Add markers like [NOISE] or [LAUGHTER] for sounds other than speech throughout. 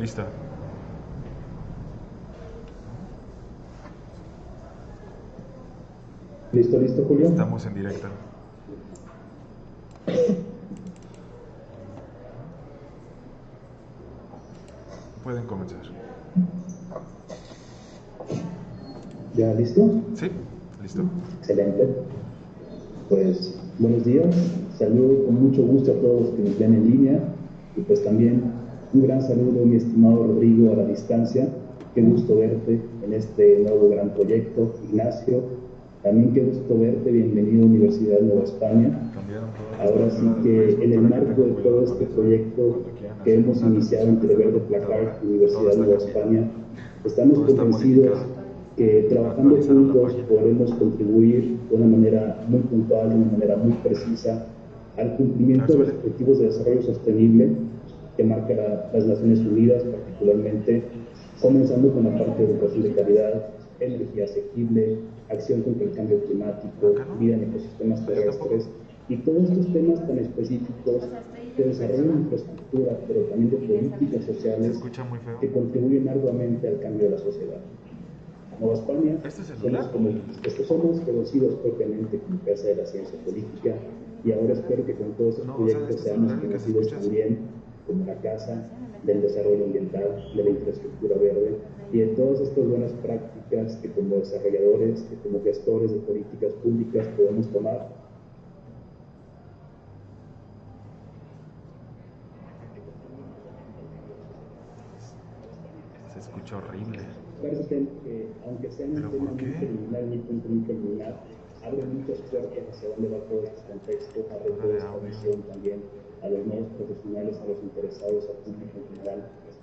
Listo. ¿Listo, listo, Julio? Estamos en directo. Pueden comenzar. ¿Ya listo? ¿Sí? ¿Listo? Excelente. Pues buenos días. Saludo con mucho gusto a todos los que nos ven en línea y pues también un gran saludo, mi estimado Rodrigo, a la distancia. Qué gusto verte en este nuevo gran proyecto. Ignacio, también qué gusto verte. Bienvenido a Universidad de Nueva España. Ahora sí que en el marco de todo este proyecto que hemos iniciado entre Verde Placar y Universidad de Nueva España, estamos convencidos que trabajando juntos podremos contribuir de una manera muy puntual, de una manera muy precisa al cumplimiento de los objetivos de desarrollo sostenible que marca la, las Naciones Unidas, particularmente comenzando con la parte de educación de calidad, energía asequible, acción contra el cambio climático, vida en ecosistemas terrestres y todos estos temas tan específicos de desarrollo de infraestructura, pero también de políticas sociales que contribuyen arduamente al cambio de la sociedad. Nueva España ¿Este somos como estos somos conocidos propiamente como Casa de la Ciencia Política y ahora espero que con todos estos proyectos este seamos conocidos también como la Casa del Desarrollo Ambiental, de la Infraestructura Verde y de todas estas buenas prácticas que como desarrolladores, que como gestores de políticas públicas podemos tomar. Se escucha horrible. Que, aunque sea un ¿Pero tema muy preliminar, muy preliminar, abre muchas puertas hacia dónde va todo este contexto, abre toda esta visión también a los nuevos profesionales, a los interesados, al público en general,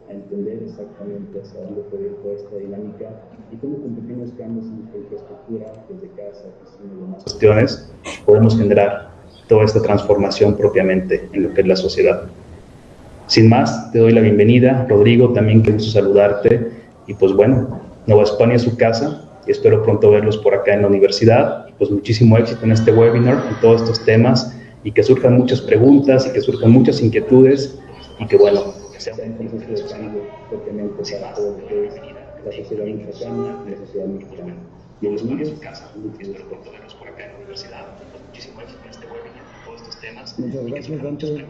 a entender exactamente hacia dónde puede ir toda esta dinámica y cómo con pequeños cambios en nuestra infraestructura, desde casa, oficina y demás cuestiones, podemos generar toda esta transformación propiamente en lo que es la sociedad. Sin más, te doy la bienvenida, Rodrigo, también qué gusto saludarte. Y pues bueno, Nueva España es su casa y espero pronto verlos por acá en la universidad. Y pues muchísimo éxito en este webinar, en todos estos temas y que surjan muchas preguntas y que surjan muchas inquietudes y que bueno, que sea un proceso de cambio propiamente para todo lo que es la sociedad mexicana y la sociedad mexicana. Bienvenidos, mucho gusto. pronto verlos por acá en la universidad. Muchísimo éxito en este webinar, en todos estos temas. Muchas gracias, Dante.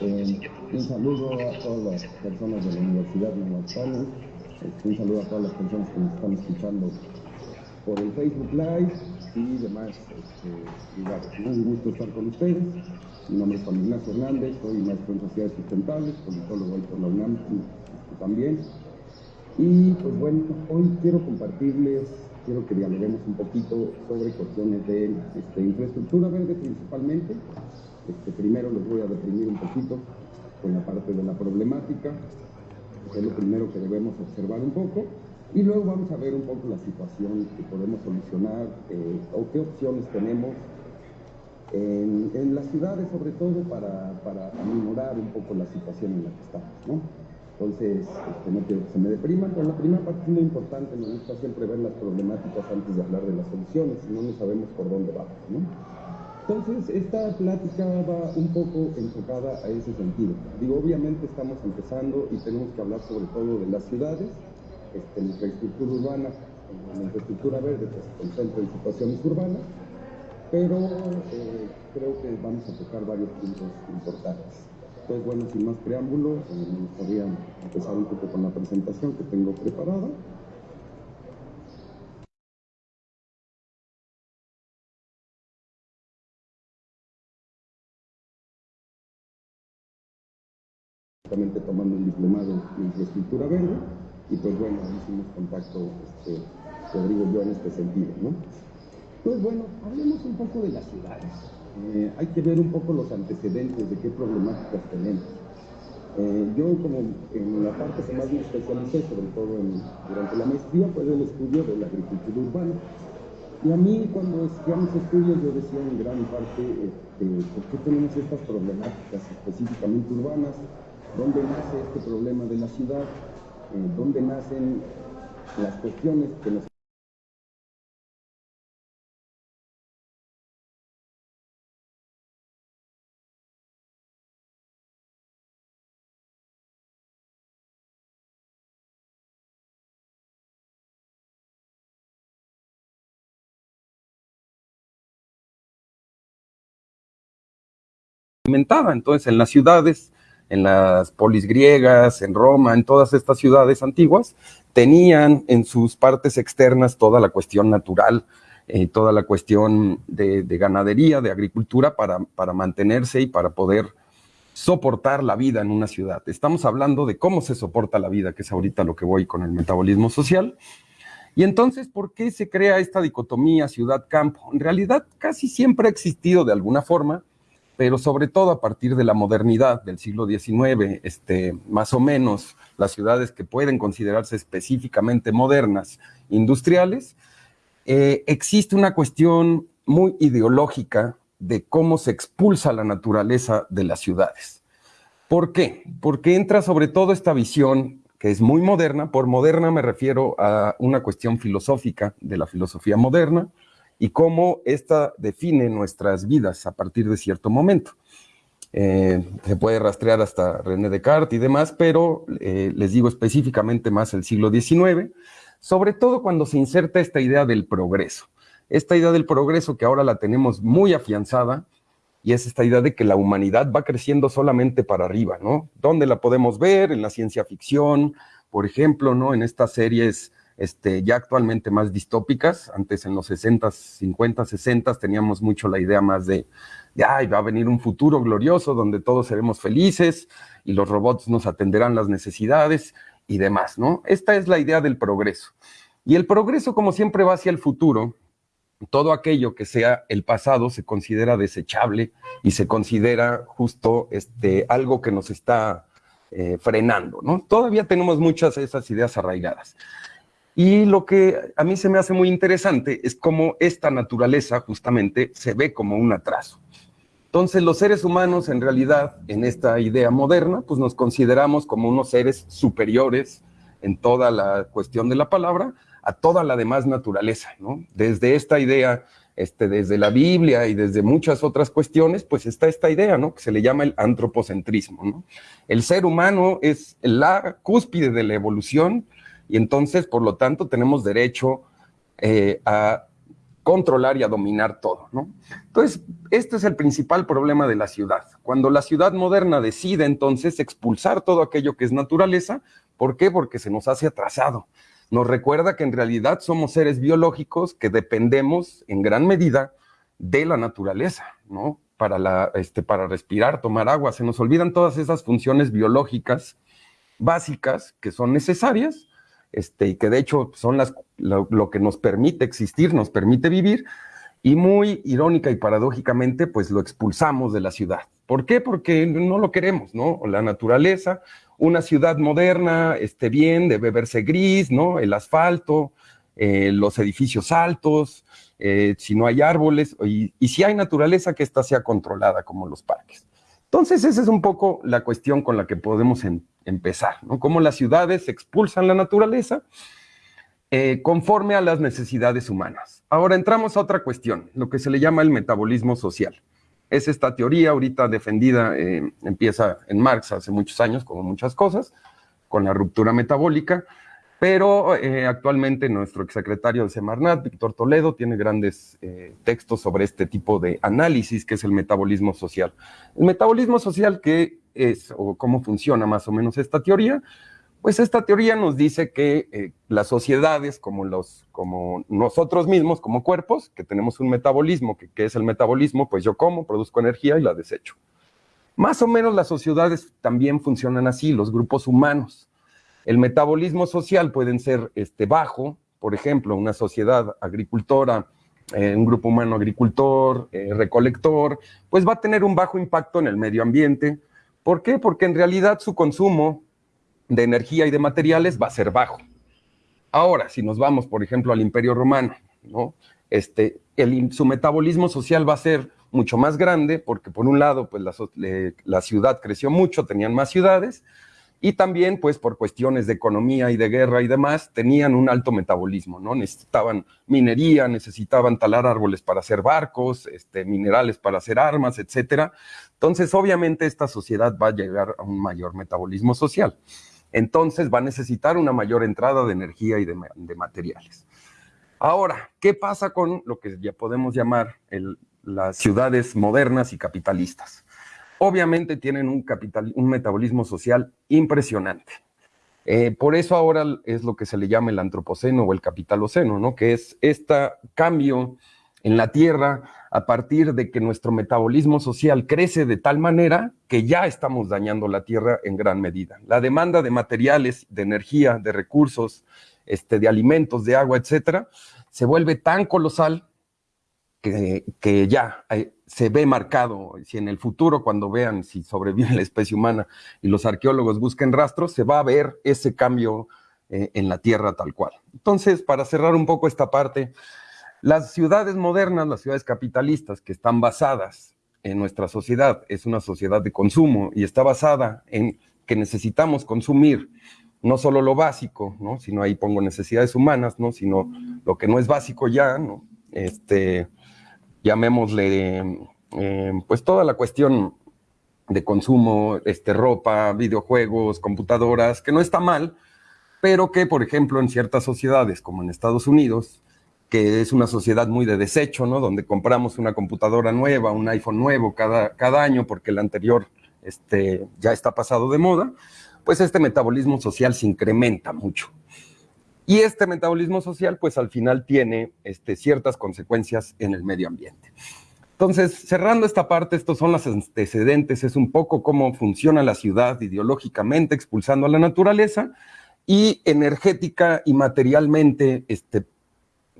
Eh, un saludo a todas las personas de la Universidad de Nueva España. Un saludo a todas las personas que nos están escuchando por el Facebook Live y demás este, lugares. Un gusto estar con ustedes. Mi nombre es Juan Ignacio Hernández, soy maestro en sociedades sustentables, politólogo por la UNAM este, también. Y pues bueno, hoy quiero compartirles, quiero que dialoguemos un poquito sobre cuestiones de este, infraestructura verde principalmente. Este, primero los voy a deprimir un poquito con la parte de la problemática, que es lo primero que debemos observar un poco, y luego vamos a ver un poco la situación que podemos solucionar eh, o qué opciones tenemos en, en las ciudades, sobre todo para, para aminorar un poco la situación en la que estamos, ¿no? Entonces, este, no quiero que se me depriman, pero la primera parte es muy importante, me gusta siempre ver las problemáticas antes de hablar de las soluciones, si no, no sabemos por dónde vamos, ¿no? Entonces, esta plática va un poco enfocada a ese sentido. Digo, obviamente estamos empezando y tenemos que hablar sobre todo de las ciudades, este, la infraestructura urbana, la infraestructura verde que se concentra en situaciones urbanas, pero eh, creo que vamos a tocar varios puntos importantes. Entonces, bueno, sin más preámbulo, eh, me gustaría empezar un poco con la presentación que tengo preparada. Justamente tomando un diplomado en infraestructura verde, y pues bueno, hicimos contacto este, Rodrigo y yo en este sentido, ¿no? Entonces, bueno, hablemos un poco de las ciudades. Eh, hay que ver un poco los antecedentes de qué problemáticas tenemos. Eh, yo como en la parte que más me especialicé, sobre todo durante la maestría, fue el estudio de la agricultura urbana. Y a mí cuando estudiamos estudios yo decía en gran parte este, por qué tenemos estas problemáticas específicamente urbanas, dónde nace este problema de la ciudad, eh, dónde nacen las cuestiones que nos Entonces, en las ciudades en las polis griegas, en Roma, en todas estas ciudades antiguas, tenían en sus partes externas toda la cuestión natural, eh, toda la cuestión de, ganadería, de agricultura, para, para mantenerse y para poder soportar la vida en una ciudad. Estamos hablando de cómo se soporta la vida, que es ahorita lo que voy con el metabolismo social. Y entonces, ¿por qué se crea esta dicotomía ciudad-campo? En realidad, casi siempre ha existido de alguna forma, pero sobre todo a partir de la modernidad del siglo XIX, este, más o menos las ciudades que pueden considerarse específicamente modernas, industriales, eh, existe una cuestión muy ideológica de cómo se expulsa la naturaleza de las ciudades. ¿Por qué? Porque entra sobre todo esta visión que es muy moderna. Por moderna me refiero a una cuestión filosófica de la filosofía moderna y cómo esta define nuestras vidas a partir de cierto momento. Eh, se puede rastrear hasta René Descartes y demás, pero eh, les digo específicamente más el siglo XIX, sobre todo cuando se inserta esta idea del progreso. Esta idea del progreso que ahora la tenemos muy afianzada, y es esta idea de que la humanidad va creciendo solamente para arriba, ¿no? ¿Dónde la podemos ver? En la ciencia ficción, por ejemplo, ¿no? En estas series este, ya actualmente más distópicas, antes en los 60, 50, 60 teníamos mucho la idea más de, de, va a venir un futuro glorioso donde todos seremos felices y los robots nos atenderán las necesidades y demás, ¿no? Esta es la idea del progreso. Y el progreso, como siempre, va hacia el futuro, todo aquello que sea el pasado se considera desechable y se considera justo este, algo que nos está eh, frenando, ¿no? Todavía tenemos muchas de esas ideas arraigadas. Y lo que a mí se me hace muy interesante es cómo esta naturaleza justamente se ve como un atraso. Entonces los seres humanos en realidad en esta idea moderna pues nos consideramos como unos seres superiores en toda la cuestión de la palabra, a toda la demás naturaleza, ¿no? Desde esta idea, este, desde la Biblia y desde muchas otras cuestiones, pues está esta idea, ¿no? Que se le llama el antropocentrismo. El ser humano es la cúspide de la evolución y entonces, por lo tanto, tenemos derecho eh, a controlar y a dominar todo, ¿no? Entonces, este es el principal problema de la ciudad. Cuando la ciudad moderna decide entonces expulsar todo aquello que es naturaleza, ¿por qué? Porque se nos hace atrasado nos recuerda que en realidad somos seres biológicos que dependemos en gran medida de la naturaleza, ¿no? Para, la, este, para respirar, tomar agua. Se nos olvidan todas esas funciones biológicas básicas que son necesarias este, y que de hecho son las, lo, que nos permite existir, nos permite vivir, y muy irónica y paradójicamente, pues lo expulsamos de la ciudad. ¿Por qué? Porque no lo queremos, ¿no? La naturaleza, una ciudad moderna, esté bien, debe verse gris, ¿no? El asfalto, eh, los edificios altos, eh, si no hay árboles, y, si hay naturaleza, que ésta sea controlada como los parques. Entonces, esa es un poco la cuestión con la que podemos empezar, ¿no? Cómo las ciudades expulsan la naturaleza eh, conforme a las necesidades humanas. Ahora entramos a otra cuestión, lo que se le llama el metabolismo social es esta teoría ahorita defendida, eh, empieza en Marx hace muchos años, como muchas cosas, con la ruptura metabólica, pero eh, actualmente nuestro exsecretario de Semarnat, Víctor Toledo, tiene grandes textos sobre este tipo de análisis que es el metabolismo social. El metabolismo social, ¿qué es o cómo funciona más o menos esta teoría? Pues esta teoría nos dice que eh, las sociedades, como, los, como nosotros mismos, como cuerpos, que tenemos un metabolismo, que, es el metabolismo, pues yo como, produzco energía y la desecho. Más o menos las sociedades también funcionan así, los grupos humanos. El metabolismo social pueden ser este, bajo, por ejemplo, una sociedad agricultora, eh, un grupo humano agricultor, eh, recolector, pues va a tener un bajo impacto en el medio ambiente. ¿Por qué? Porque en realidad su consumo de energía y de materiales va a ser bajo. Ahora, si nos vamos, por ejemplo, al Imperio Romano, ¿no? Este, su metabolismo social va a ser mucho más grande porque por un lado, pues la, la, ciudad creció mucho, tenían más ciudades y también, pues por cuestiones de economía y de guerra y demás, tenían un alto metabolismo, ¿no? Necesitaban minería, necesitaban talar árboles para hacer barcos, este, minerales para hacer armas, etcétera. Entonces, obviamente, esta sociedad va a llegar a un mayor metabolismo social entonces va a necesitar una mayor entrada de energía y de, materiales. Ahora, ¿qué pasa con lo que ya podemos llamar las ciudades modernas y capitalistas? Obviamente tienen un, capital, un metabolismo social impresionante. Eh, por eso ahora es lo que se le llama el antropoceno o el capitaloceno, ¿no? que es este cambio en la Tierra a partir de que nuestro metabolismo social crece de tal manera que ya estamos dañando la Tierra en gran medida. La demanda de materiales, de energía, de recursos, este, de alimentos, de agua, etcétera, se vuelve tan colosal que, que ya hay, se ve marcado, si en el futuro cuando vean si sobrevive [LAUGHS] la especie humana y los arqueólogos busquen rastros, se va a ver ese cambio eh, en la Tierra tal cual. Entonces, para cerrar un poco esta parte, las ciudades modernas, las ciudades capitalistas que están basadas en nuestra sociedad, es una sociedad de consumo y está basada en que necesitamos consumir no solo lo básico, ¿no? sino ahí pongo necesidades humanas, ¿no? sino lo que no es básico ya, ¿no? este, llamémosle, eh, pues toda la cuestión de consumo, este, ropa, videojuegos, computadoras, que no está mal, pero que, por ejemplo, en ciertas sociedades, como en Estados Unidos, que es una sociedad muy de desecho, ¿no? Donde compramos una computadora nueva, un iPhone nuevo cada, cada año porque el anterior este, ya está pasado de moda, pues este metabolismo social se incrementa mucho. Y este metabolismo social, pues al final tiene este, ciertas consecuencias en el medio ambiente. Entonces, cerrando esta parte, estos son los antecedentes, es un poco cómo funciona la ciudad ideológicamente, expulsando a la naturaleza, y energética y materialmente este,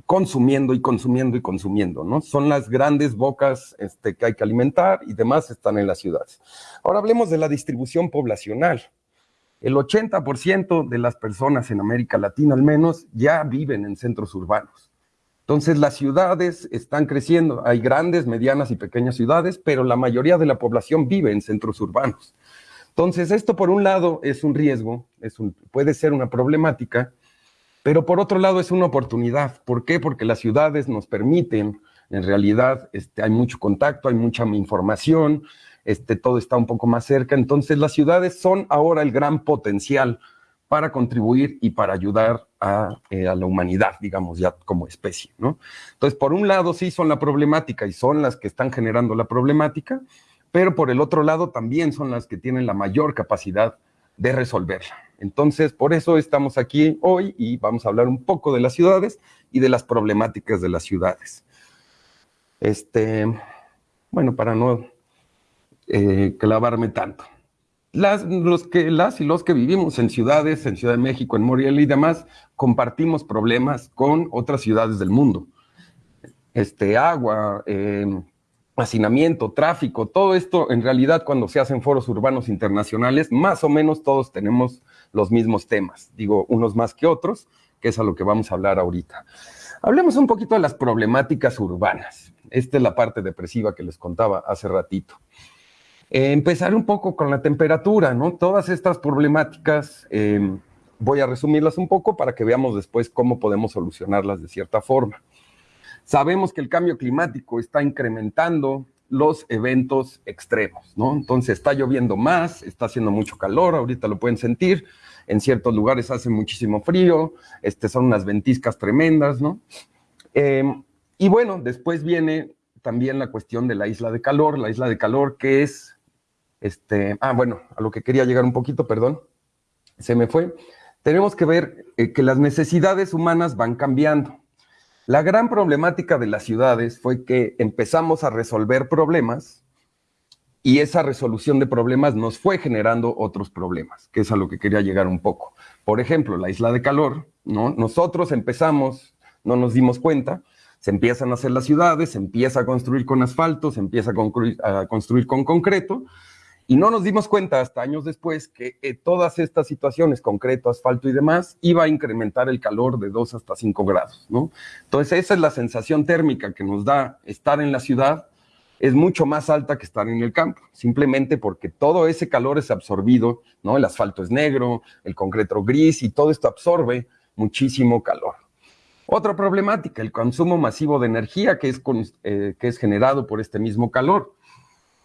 consumiendo y consumiendo y consumiendo, ¿no? Son las grandes bocas este, que hay que alimentar y demás están en las ciudades. Ahora hablemos de la distribución poblacional. El 80% de las personas en América Latina al menos ya viven en centros urbanos. Entonces las ciudades están creciendo, hay grandes, medianas y pequeñas ciudades, pero la mayoría de la población vive en centros urbanos. Entonces esto por un lado es un riesgo, es puede ser una problemática, pero por otro lado es una oportunidad. ¿Por qué? Porque las ciudades nos permiten, en realidad este, hay mucho contacto, hay mucha información, este, todo está un poco más cerca. Entonces las ciudades son ahora el gran potencial para contribuir y para ayudar a, eh, a, la humanidad, digamos, ya como especie, ¿no? Entonces, por un lado sí son la problemática y son las que están generando la problemática, pero por el otro lado también son las que tienen la mayor capacidad de resolverla. Entonces, por eso estamos aquí hoy y vamos a hablar un poco de las ciudades y de las problemáticas de las ciudades. Este, bueno, para no eh, clavarme tanto. Las, los que, las y los que vivimos en ciudades, en Ciudad de México, en Morelia y demás, compartimos problemas con otras ciudades del mundo. Este, agua, eh, hacinamiento, tráfico, todo esto en realidad cuando se hacen foros urbanos internacionales, más o menos todos tenemos los mismos temas, digo unos más que otros, que es a lo que vamos a hablar ahorita. Hablemos un poquito de las problemáticas urbanas. Esta es la parte depresiva que les contaba hace ratito. Eh, empezar un poco con la temperatura, ¿no? Todas estas problemáticas, eh, voy a resumirlas un poco para que veamos después cómo podemos solucionarlas de cierta forma. Sabemos que el cambio climático está incrementando los eventos extremos, ¿no? Entonces está lloviendo más, está haciendo mucho calor, ahorita lo pueden sentir, en ciertos lugares hace muchísimo frío, este, son unas ventiscas tremendas, ¿no? Eh, y bueno, después viene también la cuestión de la isla de calor, la isla de calor que es este, ah, bueno, a lo que quería llegar un poquito, perdón, se me fue. Tenemos que ver eh, que las necesidades humanas van cambiando. La gran problemática de las ciudades fue que empezamos a resolver problemas y esa resolución de problemas nos fue generando otros problemas, que es a lo que quería llegar un poco. Por ejemplo, la isla de calor, ¿no? Nosotros empezamos, no nos dimos cuenta, se empiezan a hacer las ciudades, se empieza a construir con asfalto, se empieza a construir, a construir con concreto, y no nos dimos cuenta hasta años después que eh, todas estas situaciones, concreto, asfalto y demás, iba a incrementar el calor de 2 hasta 5 grados, ¿no? Entonces esa es la sensación térmica que nos da estar en la ciudad, es mucho más alta que estar en el campo, simplemente porque todo ese calor es absorbido, ¿no? El asfalto es negro, el concreto gris y todo esto absorbe muchísimo calor. Otra problemática, el consumo masivo de energía que es, eh, que es generado por este mismo calor.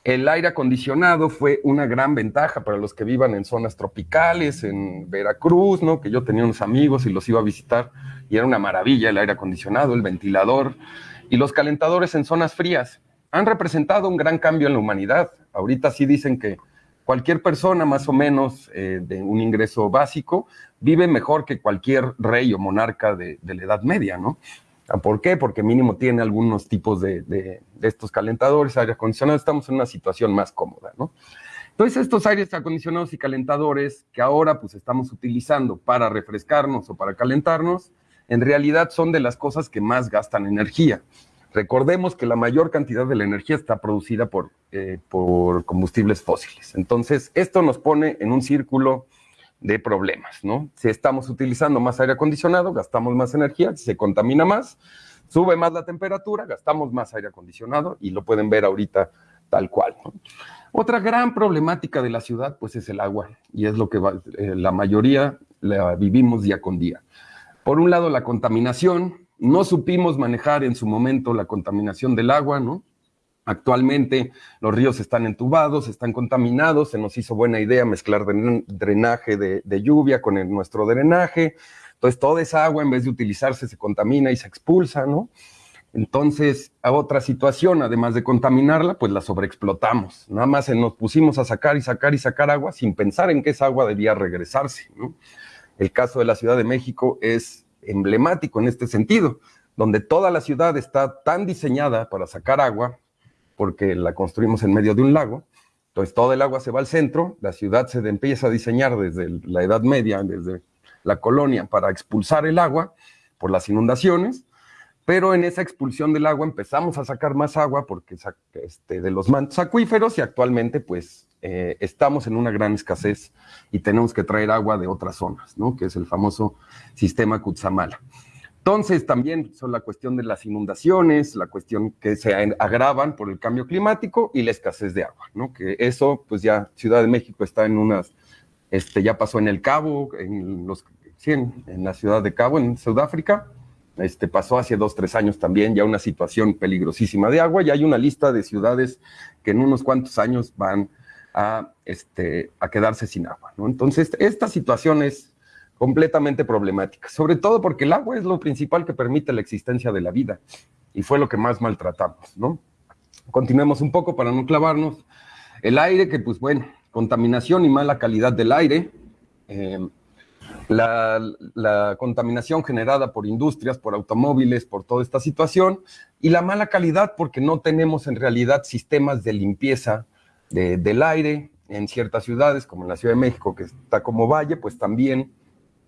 El aire acondicionado fue una gran ventaja para los que vivan en zonas tropicales, en Veracruz, ¿no? Que yo tenía unos amigos y los iba a visitar y era una maravilla el aire acondicionado, el ventilador y los calentadores en zonas frías. han representado un gran cambio en la humanidad. Ahorita sí dicen que cualquier persona más o menos eh, de un ingreso básico vive mejor que cualquier rey o monarca de, la Edad Media, ¿no? Ah, ¿Por qué? Porque mínimo tiene algunos tipos de, estos calentadores, aire acondicionado, estamos en una situación más cómoda, ¿no? Entonces, estos aires acondicionados y calentadores que ahora pues estamos utilizando para refrescarnos o para calentarnos, en realidad son de las cosas que más gastan energía. Recordemos que la mayor cantidad de la energía está producida por, eh, por combustibles fósiles. Entonces, esto nos pone en un círculo de problemas, ¿no? Si estamos utilizando más aire acondicionado, gastamos más energía, se contamina más, sube más la temperatura, gastamos más aire acondicionado y lo pueden ver ahorita tal cual. Otra gran problemática de la ciudad, pues es el agua y es lo que eh, la mayoría la vivimos día con día. Por un lado, la contaminación, no supimos manejar en su momento la contaminación del agua, ¿no? Actualmente los ríos están entubados, están contaminados, se nos hizo buena idea mezclar drenaje de, lluvia con nuestro drenaje, entonces toda esa agua en vez de utilizarse se contamina y se expulsa, ¿no? Entonces, a otra situación, además de contaminarla, pues la sobreexplotamos. Nada más nos pusimos a sacar y sacar y sacar agua sin pensar en que esa agua debía regresarse. El caso de la Ciudad de México es emblemático en este sentido, donde toda la ciudad está tan diseñada para sacar agua, porque la construimos en medio de un lago, entonces todo el agua se va al centro, la ciudad se empieza a diseñar desde la Edad Media, desde la colonia, para expulsar el agua por las inundaciones, pero en esa expulsión del agua empezamos a sacar más agua porque este, de los mantos acuíferos y actualmente pues eh, estamos en una gran escasez y tenemos que traer agua de otras zonas, ¿no? que es el famoso sistema Kutsamala. Entonces también son la cuestión de las inundaciones, la cuestión que se agravan por el cambio climático y la escasez de agua, ¿no? Que eso, pues ya Ciudad de México está en unas, este, ya pasó en el Cabo, en los, sí, en, la ciudad de Cabo, en Sudáfrica, este, pasó hace dos, tres años también ya una situación peligrosísima de agua y hay una lista de ciudades que en unos cuantos años van a, este, a quedarse sin agua. ¿no? Entonces, esta situación es completamente problemática, sobre todo porque el agua es lo principal que permite la existencia de la vida y fue lo que más maltratamos. ¿no? Continuemos un poco para no clavarnos. El aire, que pues bueno, contaminación y mala calidad del aire. Eh, la, contaminación generada por industrias, por automóviles, por toda esta situación, y la mala calidad porque no tenemos en realidad sistemas de limpieza del aire en ciertas ciudades, como en la Ciudad de México, que está como valle, pues también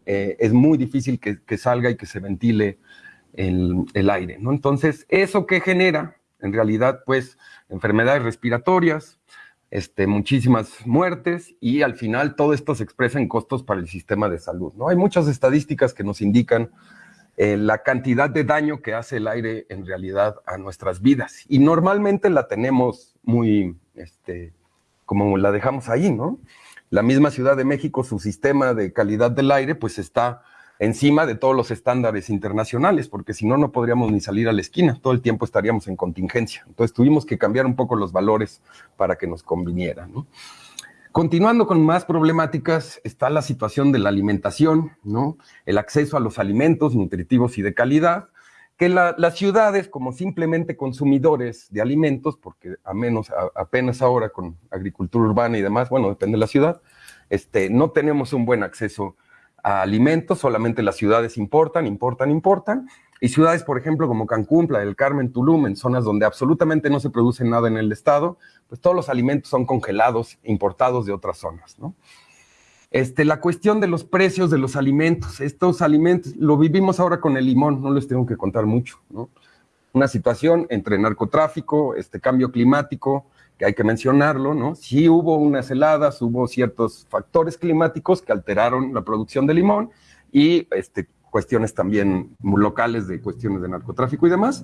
eh, es muy difícil que, salga y que se ventile el, el aire, ¿no? Entonces, ¿eso que genera? En realidad, pues, enfermedades respiratorias, este, muchísimas muertes y al final todo esto se expresa en costos para el sistema de salud. ¿no? Hay muchas estadísticas que nos indican eh, la cantidad de daño que hace el aire en realidad a nuestras vidas y normalmente la tenemos muy, este, como la dejamos ahí, ¿no? La misma Ciudad de México, su sistema de calidad del aire, pues está encima de todos los estándares internacionales, porque si no, no podríamos ni salir a la esquina, todo el tiempo estaríamos en contingencia. Entonces tuvimos que cambiar un poco los valores para que nos conviniera. Continuando con más problemáticas, está la situación de la alimentación, ¿no? el acceso a los alimentos nutritivos y de calidad, que las ciudades, como simplemente consumidores de alimentos, porque a menos apenas ahora con agricultura urbana y demás, bueno, depende de la ciudad, este, no tenemos un buen acceso a alimentos, solamente las ciudades importan, importan, importan, y ciudades, por ejemplo, como Cancún, Playa del Carmen, Tulum, en zonas donde absolutamente no se produce nada en el estado, pues todos los alimentos son congelados, importados de otras zonas, ¿no? Este, la cuestión de los precios de los alimentos, estos alimentos, lo vivimos ahora con el limón, no les tengo que contar mucho, ¿no? Una situación entre narcotráfico, este cambio climático, que hay que mencionarlo, ¿no? Sí hubo unas heladas, hubo ciertos factores climáticos que alteraron la producción de limón y este, cuestiones también locales de cuestiones de narcotráfico y demás.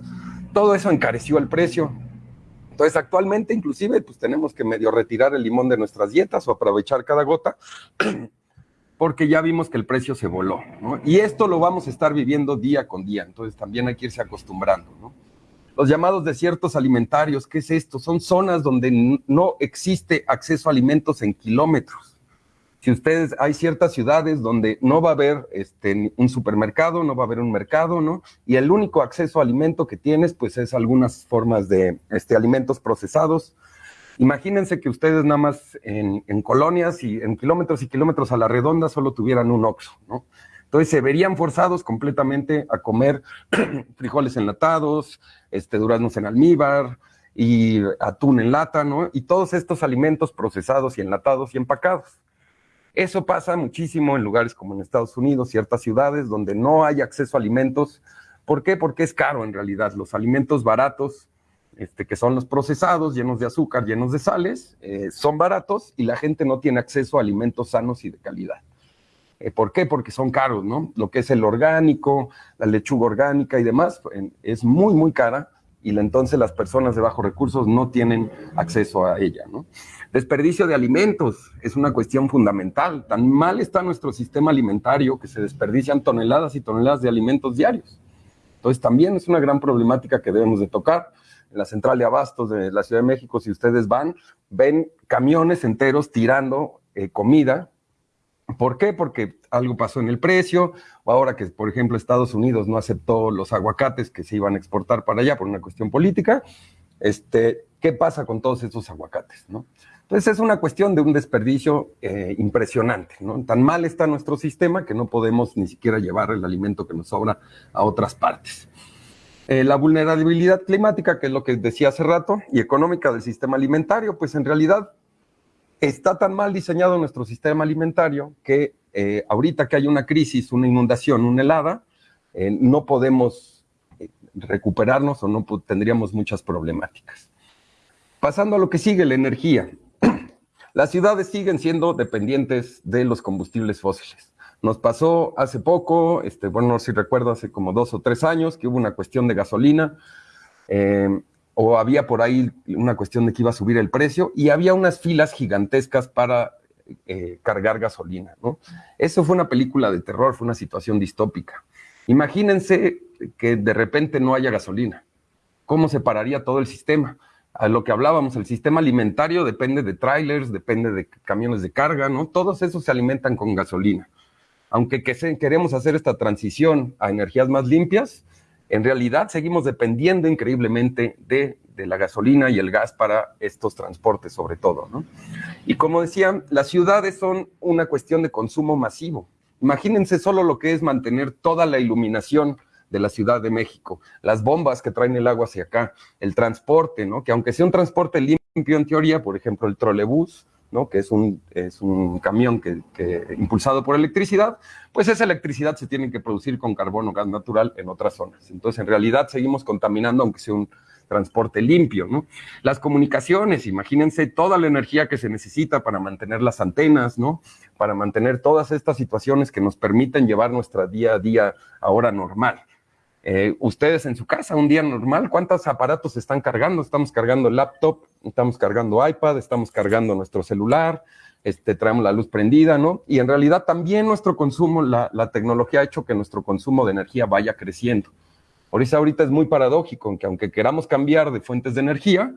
Todo eso encareció el precio. Entonces, actualmente, inclusive, pues tenemos que medio retirar el limón de nuestras dietas o aprovechar cada gota, [CLEARS THROAT] porque ya vimos que el precio se voló, ¿no? Y esto lo vamos a estar viviendo día con día, entonces también hay que irse acostumbrando, ¿no? los llamados desiertos alimentarios. ¿Qué es esto? Son zonas donde no existe acceso a alimentos en kilómetros. Si ustedes, hay ciertas ciudades donde no va a haber este, un supermercado, no va a haber un mercado, ¿no? Y el único acceso a alimento que tienes, pues es algunas formas de este, alimentos procesados. Imagínense que ustedes nada más en, colonias y en kilómetros y kilómetros a la redonda solo tuvieran un Oxxo, ¿no? Entonces se verían forzados completamente a comer [CLEARS THROAT] frijoles enlatados, este, duraznos en almíbar y atún en lata, ¿no? Y todos estos alimentos procesados y enlatados y empacados. Eso pasa muchísimo en lugares como en Estados Unidos, ciertas ciudades donde no hay acceso a alimentos. ¿Por qué? Porque es caro en realidad. Los alimentos baratos, este, que son los procesados, llenos de azúcar, llenos de sales, eh, son baratos y la gente no tiene acceso a alimentos sanos y de calidad. Eh, ¿Por qué? Porque son caros, ¿no? Lo que es el orgánico, la lechuga orgánica y demás, es muy, muy cara y entonces las personas de bajos recursos no tienen acceso a ella. Desperdicio de alimentos es una cuestión fundamental. Tan mal está nuestro sistema alimentario que se desperdician toneladas y toneladas de alimentos diarios. Entonces también es una gran problemática que debemos de tocar. En la central de abastos de la Ciudad de México, si ustedes van, ven camiones enteros tirando eh, comida ¿Por qué? Porque algo pasó en el precio, o ahora que, por ejemplo, Estados Unidos no aceptó los aguacates que se iban a exportar para allá por una cuestión política, este, ¿qué pasa con todos esos aguacates? ¿no? Entonces es una cuestión de un desperdicio eh, impresionante, ¿no? Tan mal está nuestro sistema que no podemos ni siquiera llevar el alimento que nos sobra a otras partes. Eh, la vulnerabilidad climática, que es lo que decía hace rato, y económica del sistema alimentario, pues en realidad está tan mal diseñado nuestro sistema alimentario que eh, ahorita que hay una crisis, una inundación, una helada, eh, no podemos eh, recuperarnos o no tendríamos muchas problemáticas. Pasando a lo que sigue, la energía. [CLEARS THROAT] Las ciudades siguen siendo dependientes de los combustibles fósiles. Nos pasó hace poco, este, bueno, si recuerdo, hace como dos o tres años, que hubo una cuestión de gasolina o había por ahí una cuestión de que iba a subir el precio y había unas filas gigantescas para eh, cargar gasolina. Eso fue una película de terror, fue una situación distópica. Imagínense que de repente no haya gasolina. ¿Cómo se pararía todo el sistema? A lo que hablábamos, el sistema alimentario depende de trailers, depende de camiones de carga, ¿no? Todos esos se alimentan con gasolina. Aunque queremos hacer esta transición a energías más limpias, en realidad seguimos dependiendo increíblemente de, la gasolina y el gas para estos transportes sobre todo. ¿no? Y como decía, las ciudades son una cuestión de consumo masivo. Imagínense solo lo que es mantener toda la iluminación de la Ciudad de México, las bombas que traen el agua hacia acá, el transporte, ¿no? que aunque sea un transporte limpio en teoría, por ejemplo el trolebús, que es un, es un camión que, impulsado por electricidad, pues esa electricidad se tiene que producir con carbón o gas natural en otras zonas. Entonces, en realidad seguimos contaminando, aunque sea un transporte limpio. ¿no? Las comunicaciones, imagínense toda la energía que se necesita para mantener las antenas, ¿no? para mantener todas estas situaciones que nos permiten llevar nuestra día a día ahora normal. Eh, ustedes en su casa, un día normal, ¿cuántos aparatos están cargando? Estamos cargando laptop, estamos cargando iPad, estamos cargando nuestro celular, este, traemos la luz prendida, ¿no? Y en realidad también nuestro consumo, la, tecnología ha hecho que nuestro consumo de energía vaya creciendo. Por eso ahorita es muy paradójico, que aunque queramos cambiar de fuentes de energía,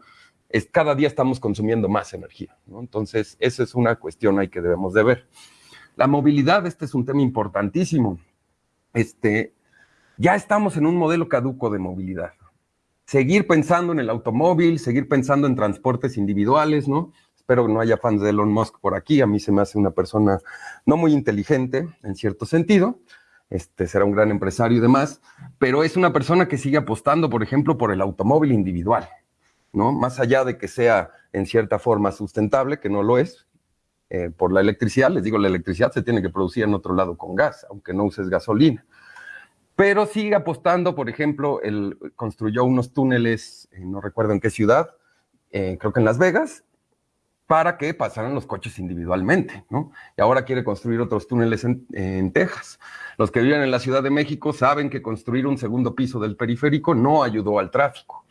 es, cada día estamos consumiendo más energía, ¿no? Entonces, esa es una cuestión ahí que debemos de ver. La movilidad, este es un tema importantísimo. Este, ya estamos en un modelo caduco de movilidad. Seguir pensando en el automóvil, seguir pensando en transportes individuales, ¿no? Espero que no haya fans de Elon Musk por aquí. A mí se me hace una persona no muy inteligente, en cierto sentido. Este será un gran empresario y demás, pero es una persona que sigue apostando, por ejemplo, por el automóvil individual, ¿no? Más allá de que sea en cierta forma sustentable, que no lo es, eh, por la electricidad, les digo, la electricidad se tiene que producir en otro lado con gas, aunque no uses gasolina pero sigue apostando, por ejemplo, él construyó unos túneles, eh, no recuerdo en qué ciudad, eh, creo que en Las Vegas, para que pasaran los coches individualmente, ¿no? Y ahora quiere construir otros túneles en, en, Texas. Los que viven en la Ciudad de México saben que construir un segundo piso del periférico no ayudó al tráfico,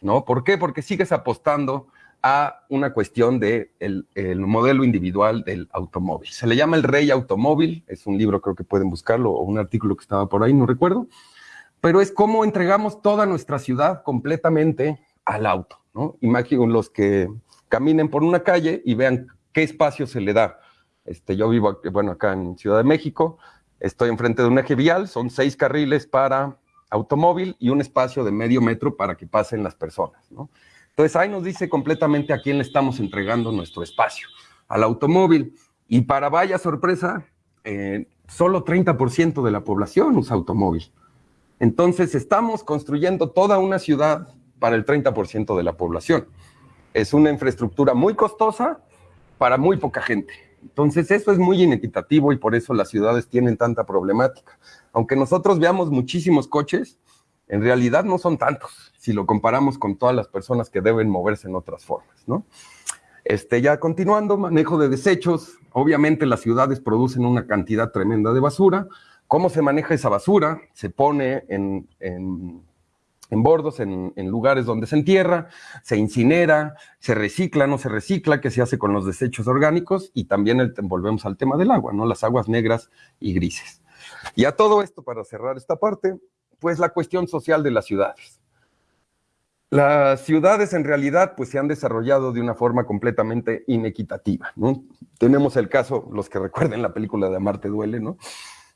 ¿no? ¿Por qué? Porque sigues apostando a una cuestión del de el modelo individual del automóvil. Se le llama El Rey Automóvil, es un libro, creo que pueden buscarlo, o un artículo que estaba por ahí, no recuerdo, pero es cómo entregamos toda nuestra ciudad completamente al auto, ¿no? Imaginen los que caminen por una calle y vean qué espacio se le da Este, yo vivo, bueno, acá en Ciudad de México, estoy enfrente de un eje vial, son seis carriles para automóvil y un espacio de medio metro para que pasen las personas, ¿no? Entonces ahí nos dice completamente a quién le estamos entregando nuestro espacio, al automóvil. Y para vaya sorpresa, eh, solo 30% de la población usa automóvil. Entonces estamos construyendo toda una ciudad para el 30% de la población. Es una infraestructura muy costosa para muy poca gente. Entonces eso es muy inequitativo y por eso las ciudades tienen tanta problemática. Aunque nosotros veamos muchísimos coches, en realidad no son tantos si lo comparamos con todas las personas que deben moverse en otras formas, ¿no? Este, ya continuando, manejo de desechos. Obviamente las ciudades producen una cantidad tremenda de basura. ¿Cómo se maneja esa basura? Se pone en, en, en bordos, en, lugares donde se entierra, se incinera, se recicla, no se recicla, qué se hace con los desechos orgánicos y también volvemos al tema del agua, ¿no? Las aguas negras y grises. Y a todo esto, para cerrar esta parte, pues la cuestión social de las ciudades. Las ciudades en realidad pues se han desarrollado de una forma completamente inequitativa, ¿no? Tenemos el caso, los que recuerden la película de Amarte Duele, ¿no?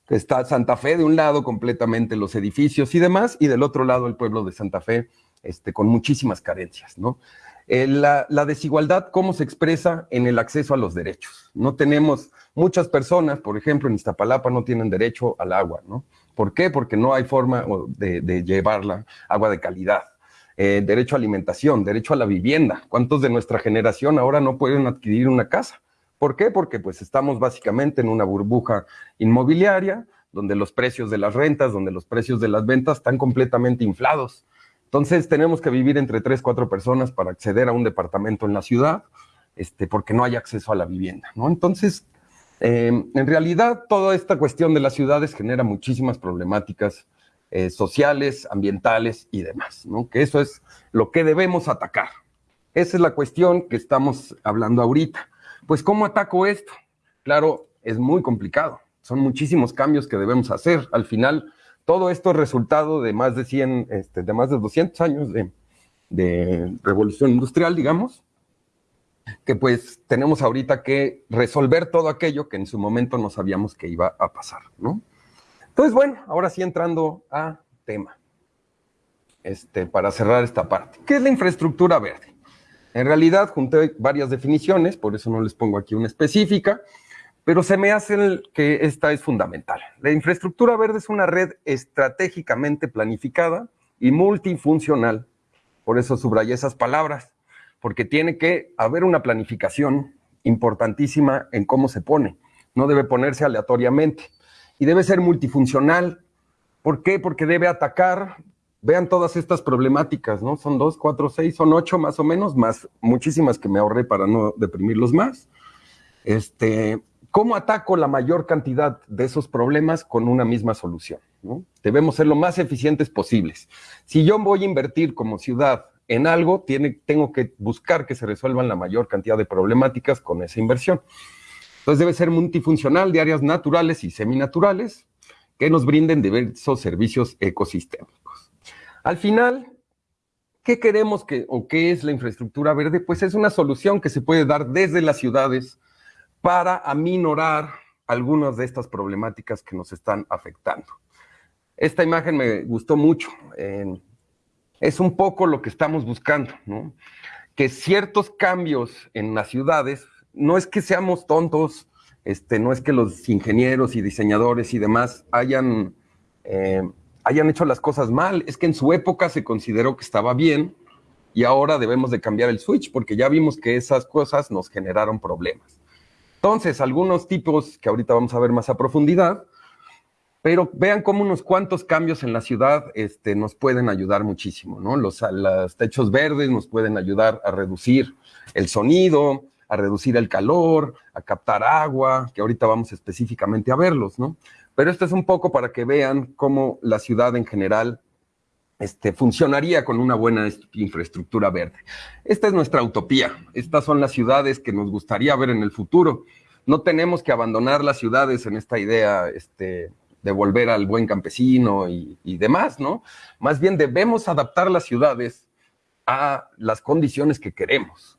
Está Santa Fe de un lado completamente los edificios y demás, y del otro lado el pueblo de Santa Fe este, con muchísimas carencias, ¿no? Eh, la, la, desigualdad, ¿cómo se expresa en el acceso a los derechos? No tenemos, muchas personas, por ejemplo, en Iztapalapa no tienen derecho al agua, ¿no? ¿Por qué? Porque no hay forma de, llevarla, agua de calidad eh, derecho a alimentación, derecho a la vivienda. ¿Cuántos de nuestra generación ahora no pueden adquirir una casa? ¿Por qué? Porque pues estamos básicamente en una burbuja inmobiliaria donde los precios de las rentas, donde los precios de las ventas están completamente inflados. Entonces tenemos que vivir entre tres, cuatro personas para acceder a un departamento en la ciudad, este, porque no hay acceso a la vivienda, ¿no? Entonces, eh, en realidad, toda esta cuestión de las ciudades genera muchísimas problemáticas eh, sociales, ambientales y demás, ¿no? Que eso es lo que debemos atacar. Esa es la cuestión que estamos hablando ahorita. Pues, ¿cómo ataco esto? Claro, es muy complicado. Son muchísimos cambios que debemos hacer. Al final, todo esto es resultado de más de 100, este, de más de 200 años de, de revolución industrial, digamos, que pues tenemos ahorita que resolver todo aquello que en su momento no sabíamos que iba a pasar, ¿no? Entonces, bueno, ahora sí entrando a tema, este, para cerrar esta parte. ¿Qué es la infraestructura verde? En realidad junté varias definiciones, por eso no les pongo aquí una específica, pero se me hace que esta es fundamental. La infraestructura verde es una red estratégicamente planificada y multifuncional. Por eso subrayé esas palabras, porque tiene que haber una planificación importantísima en cómo se pone. No debe ponerse aleatoriamente y debe ser multifuncional. ¿Por qué? Porque debe atacar, vean todas estas problemáticas, ¿no? Son dos, cuatro, seis, son ocho más o menos, más muchísimas que me ahorré para no deprimirlos más. Este, ¿Cómo ataco la mayor cantidad de esos problemas con una misma solución? ¿no? Debemos ser lo más eficientes posibles. Si yo voy a invertir como ciudad en algo, tengo que buscar que se resuelvan la mayor cantidad de problemáticas con esa inversión. Entonces debe ser multifuncional de áreas naturales y seminaturales que nos brinden diversos servicios ecosistémicos. Al final, ¿qué queremos que o qué es la infraestructura verde? Pues es una solución que se puede dar desde las ciudades para aminorar algunas de estas problemáticas que nos están afectando. Esta imagen me gustó mucho. Es un poco lo que estamos buscando, ¿no? Que ciertos cambios en las ciudades no es que seamos tontos, este, no es que los ingenieros y diseñadores y demás hayan, eh, hayan hecho las cosas mal, es que en su época se consideró que estaba bien y ahora debemos de cambiar el switch porque ya vimos que esas cosas nos generaron problemas. Entonces, algunos tipos que ahorita vamos a ver más a profundidad, pero vean cómo unos cuantos cambios en la ciudad este, nos pueden ayudar muchísimo, ¿no? Los, techos verdes nos pueden ayudar a reducir el sonido, a reducir el calor, a captar agua, que ahorita vamos específicamente a verlos, ¿no? Pero esto es un poco para que vean cómo la ciudad en general este, funcionaría con una buena infraestructura verde. Esta es nuestra utopía. Estas son las ciudades que nos gustaría ver en el futuro. No tenemos que abandonar las ciudades en esta idea este, de volver al buen campesino y, y demás, ¿no? Más bien debemos adaptar las ciudades a las condiciones que queremos.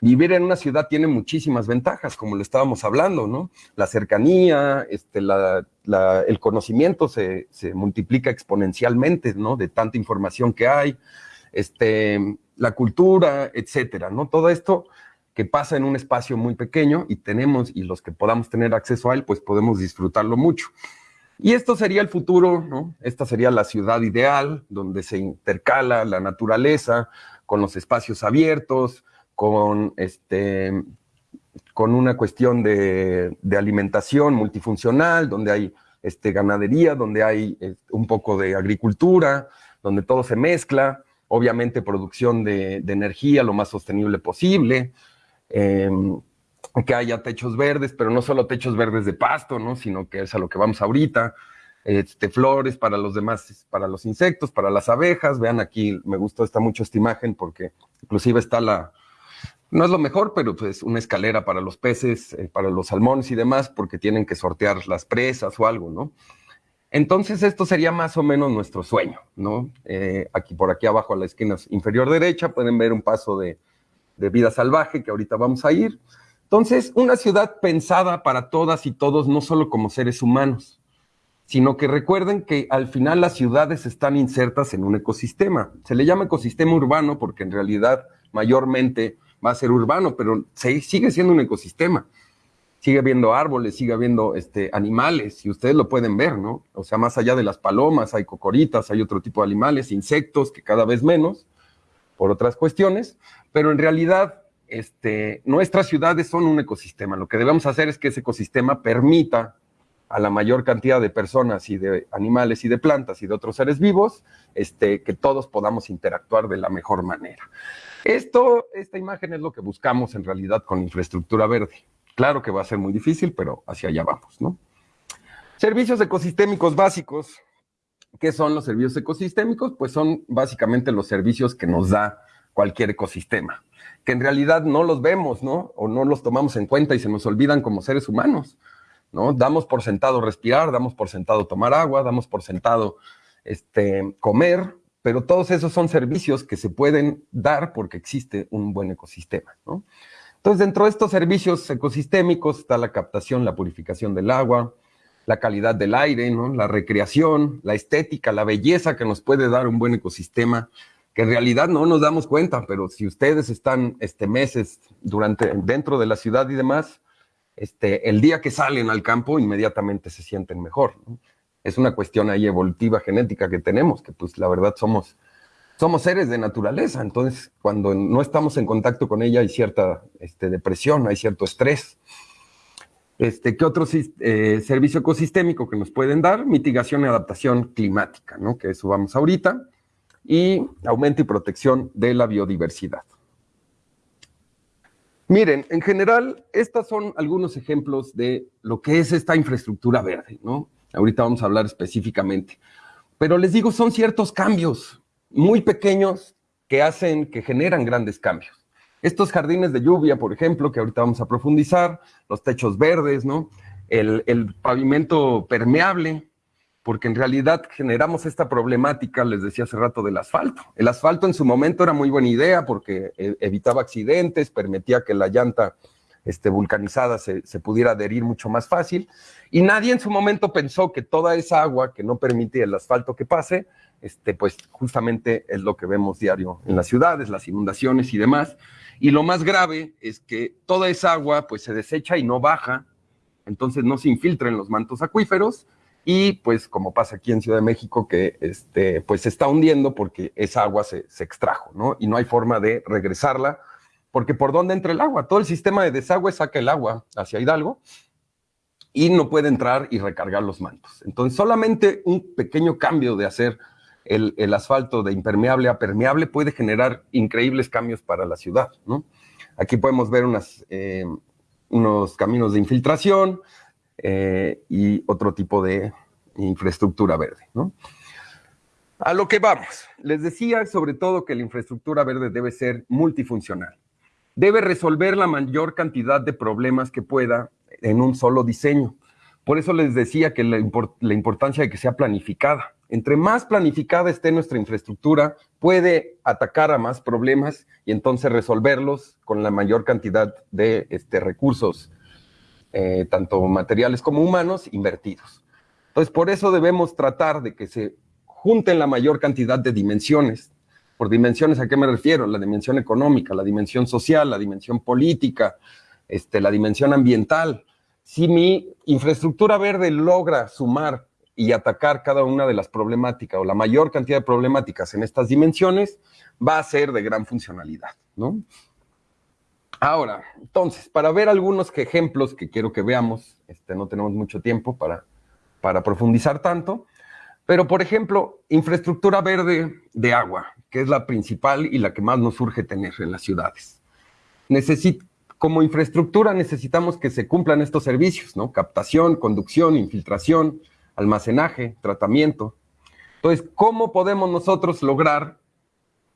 vivir en una ciudad tiene muchísimas ventajas, como lo estábamos hablando, ¿no? La cercanía, este, el conocimiento se, multiplica exponencialmente, ¿no? De tanta información que hay, este, la cultura, etcétera, ¿no? Todo esto que pasa en un espacio muy pequeño y tenemos, y los que podamos tener acceso a él, pues podemos disfrutarlo mucho. Y esto sería el futuro, ¿no? Esta sería la ciudad ideal, donde se intercala la naturaleza con los espacios abiertos, con, este, con una cuestión de, alimentación multifuncional, donde hay este, ganadería, donde hay este, un poco de agricultura, donde todo se mezcla, obviamente producción de, energía lo más sostenible posible, em, que haya techos verdes, pero no solo techos verdes de pasto, ¿no? sino que es a lo que vamos ahorita, este, flores para los demás, para los insectos, para las abejas. Vean aquí, me gustó esta mucho esta imagen porque inclusive está la, no es lo mejor, pero pues una escalera para los peces, eh, para los salmones y demás, porque tienen que sortear las presas o algo, ¿no? Entonces esto sería más o menos nuestro sueño, ¿no? Eh, aquí por aquí abajo a la esquina inferior derecha pueden ver un paso de, de vida salvaje que ahorita vamos a ir. Entonces, una ciudad pensada para todas y todos, no solo como seres humanos, sino que recuerden que al final las ciudades están insertas en un ecosistema. Se le llama ecosistema urbano porque en realidad mayormente va a ser urbano, pero sigue siendo un ecosistema. Sigue habiendo árboles, sigue habiendo este, animales, y ustedes lo pueden ver, ¿no? O sea, más allá de las palomas, hay cocoritas, hay otro tipo de animales, insectos, que cada vez menos, por otras cuestiones, pero en realidad este, nuestras ciudades son un ecosistema. Lo que debemos hacer es que ese ecosistema permita a la mayor cantidad de personas y de animales y de plantas y de otros seres vivos, este, que todos podamos interactuar de la mejor manera. Esto, esta imagen es lo que buscamos en realidad con infraestructura verde. Claro que va a ser muy difícil, pero hacia allá vamos, ¿no? Servicios ecosistémicos básicos. ¿Qué son los servicios ecosistémicos? Pues son básicamente los servicios que nos da cualquier ecosistema, que en realidad no los vemos, ¿no? O no los tomamos en cuenta y se nos olvidan como seres humanos, ¿no? Damos por sentado respirar, damos por sentado tomar agua, damos por sentado este, comer, pero todos esos son servicios que se pueden dar porque existe un buen ecosistema. ¿no? Entonces, dentro de estos servicios ecosistémicos está la captación, la purificación del agua, la calidad del aire, ¿no? la recreación, la estética, la belleza que nos puede dar un buen ecosistema, que en realidad no nos damos cuenta, pero si ustedes están este, meses durante, dentro de la ciudad y demás, este, el día que salen al campo inmediatamente se sienten mejor. es una cuestión ahí evolutiva genética que tenemos, que pues la verdad somos, somos seres de naturaleza, entonces cuando no estamos en contacto con ella hay cierta este, depresión, hay cierto estrés. Este, ¿Qué otro eh, servicio ecosistémico que nos pueden dar? Mitigación y adaptación climática, ¿no? que eso vamos ahorita, y aumento y protección de la biodiversidad. Miren, en general, estos son algunos ejemplos de lo que es esta infraestructura verde, ¿no? Ahorita vamos a hablar específicamente. Pero les digo, son ciertos cambios muy pequeños que hacen, que generan grandes cambios. Estos jardines de lluvia, por ejemplo, que ahorita vamos a profundizar, los techos verdes, ¿no? El, el pavimento permeable, porque en realidad generamos esta problemática, les decía hace rato, del asfalto. El asfalto en su momento era muy buena idea porque e, evitaba accidentes, permitía que la llanta este, vulcanizada se, pudiera adherir mucho más fácil. Y nadie en su momento pensó que toda esa agua que no permitía el asfalto que pase, este, pues justamente es lo que vemos diario en las ciudades, las inundaciones y demás. Y lo más grave es que toda esa agua pues se desecha y no baja, entonces no se infiltra en los mantos acuíferos y pues como pasa aquí en Ciudad de México que este, pues se está hundiendo porque esa agua se, se extrajo, ¿no? Y no hay forma de regresarla porque por dónde entra el agua, todo el sistema de desagüe saca el agua hacia Hidalgo y no puede entrar y recargar los mantos. Entonces, solamente un pequeño cambio de hacer el, asfalto de impermeable a permeable puede generar increíbles cambios para la ciudad. Aquí podemos ver eh, unos caminos de infiltración eh, y otro tipo de infraestructura verde. A lo que vamos. Les decía sobre todo que la infraestructura verde debe ser multifuncional debe resolver la mayor cantidad de problemas que pueda en un solo diseño. Por eso les decía que la, importancia de que sea planificada. Entre más planificada esté nuestra infraestructura, puede atacar a más problemas y entonces resolverlos con la mayor cantidad de este, recursos, eh, tanto materiales como humanos, invertidos. Entonces, por eso debemos tratar de que se junten la mayor cantidad de dimensiones. Por dimensiones, ¿a qué me refiero? La dimensión económica, la dimensión social, la dimensión política, este, la dimensión ambiental. Si mi infraestructura verde logra sumar y atacar cada una de las problemáticas o la mayor cantidad de problemáticas en estas dimensiones, va a ser de gran funcionalidad, ¿no? Ahora, entonces, para ver algunos ejemplos que quiero que veamos, este, no tenemos mucho tiempo para, para profundizar tanto, pero por ejemplo, infraestructura verde de agua, que es la principal y la que más nos urge tener en las ciudades. Necesit como infraestructura necesitamos que se cumplan estos servicios, ¿no? Captación, conducción, infiltración, almacenaje, tratamiento. Entonces, ¿cómo podemos nosotros lograr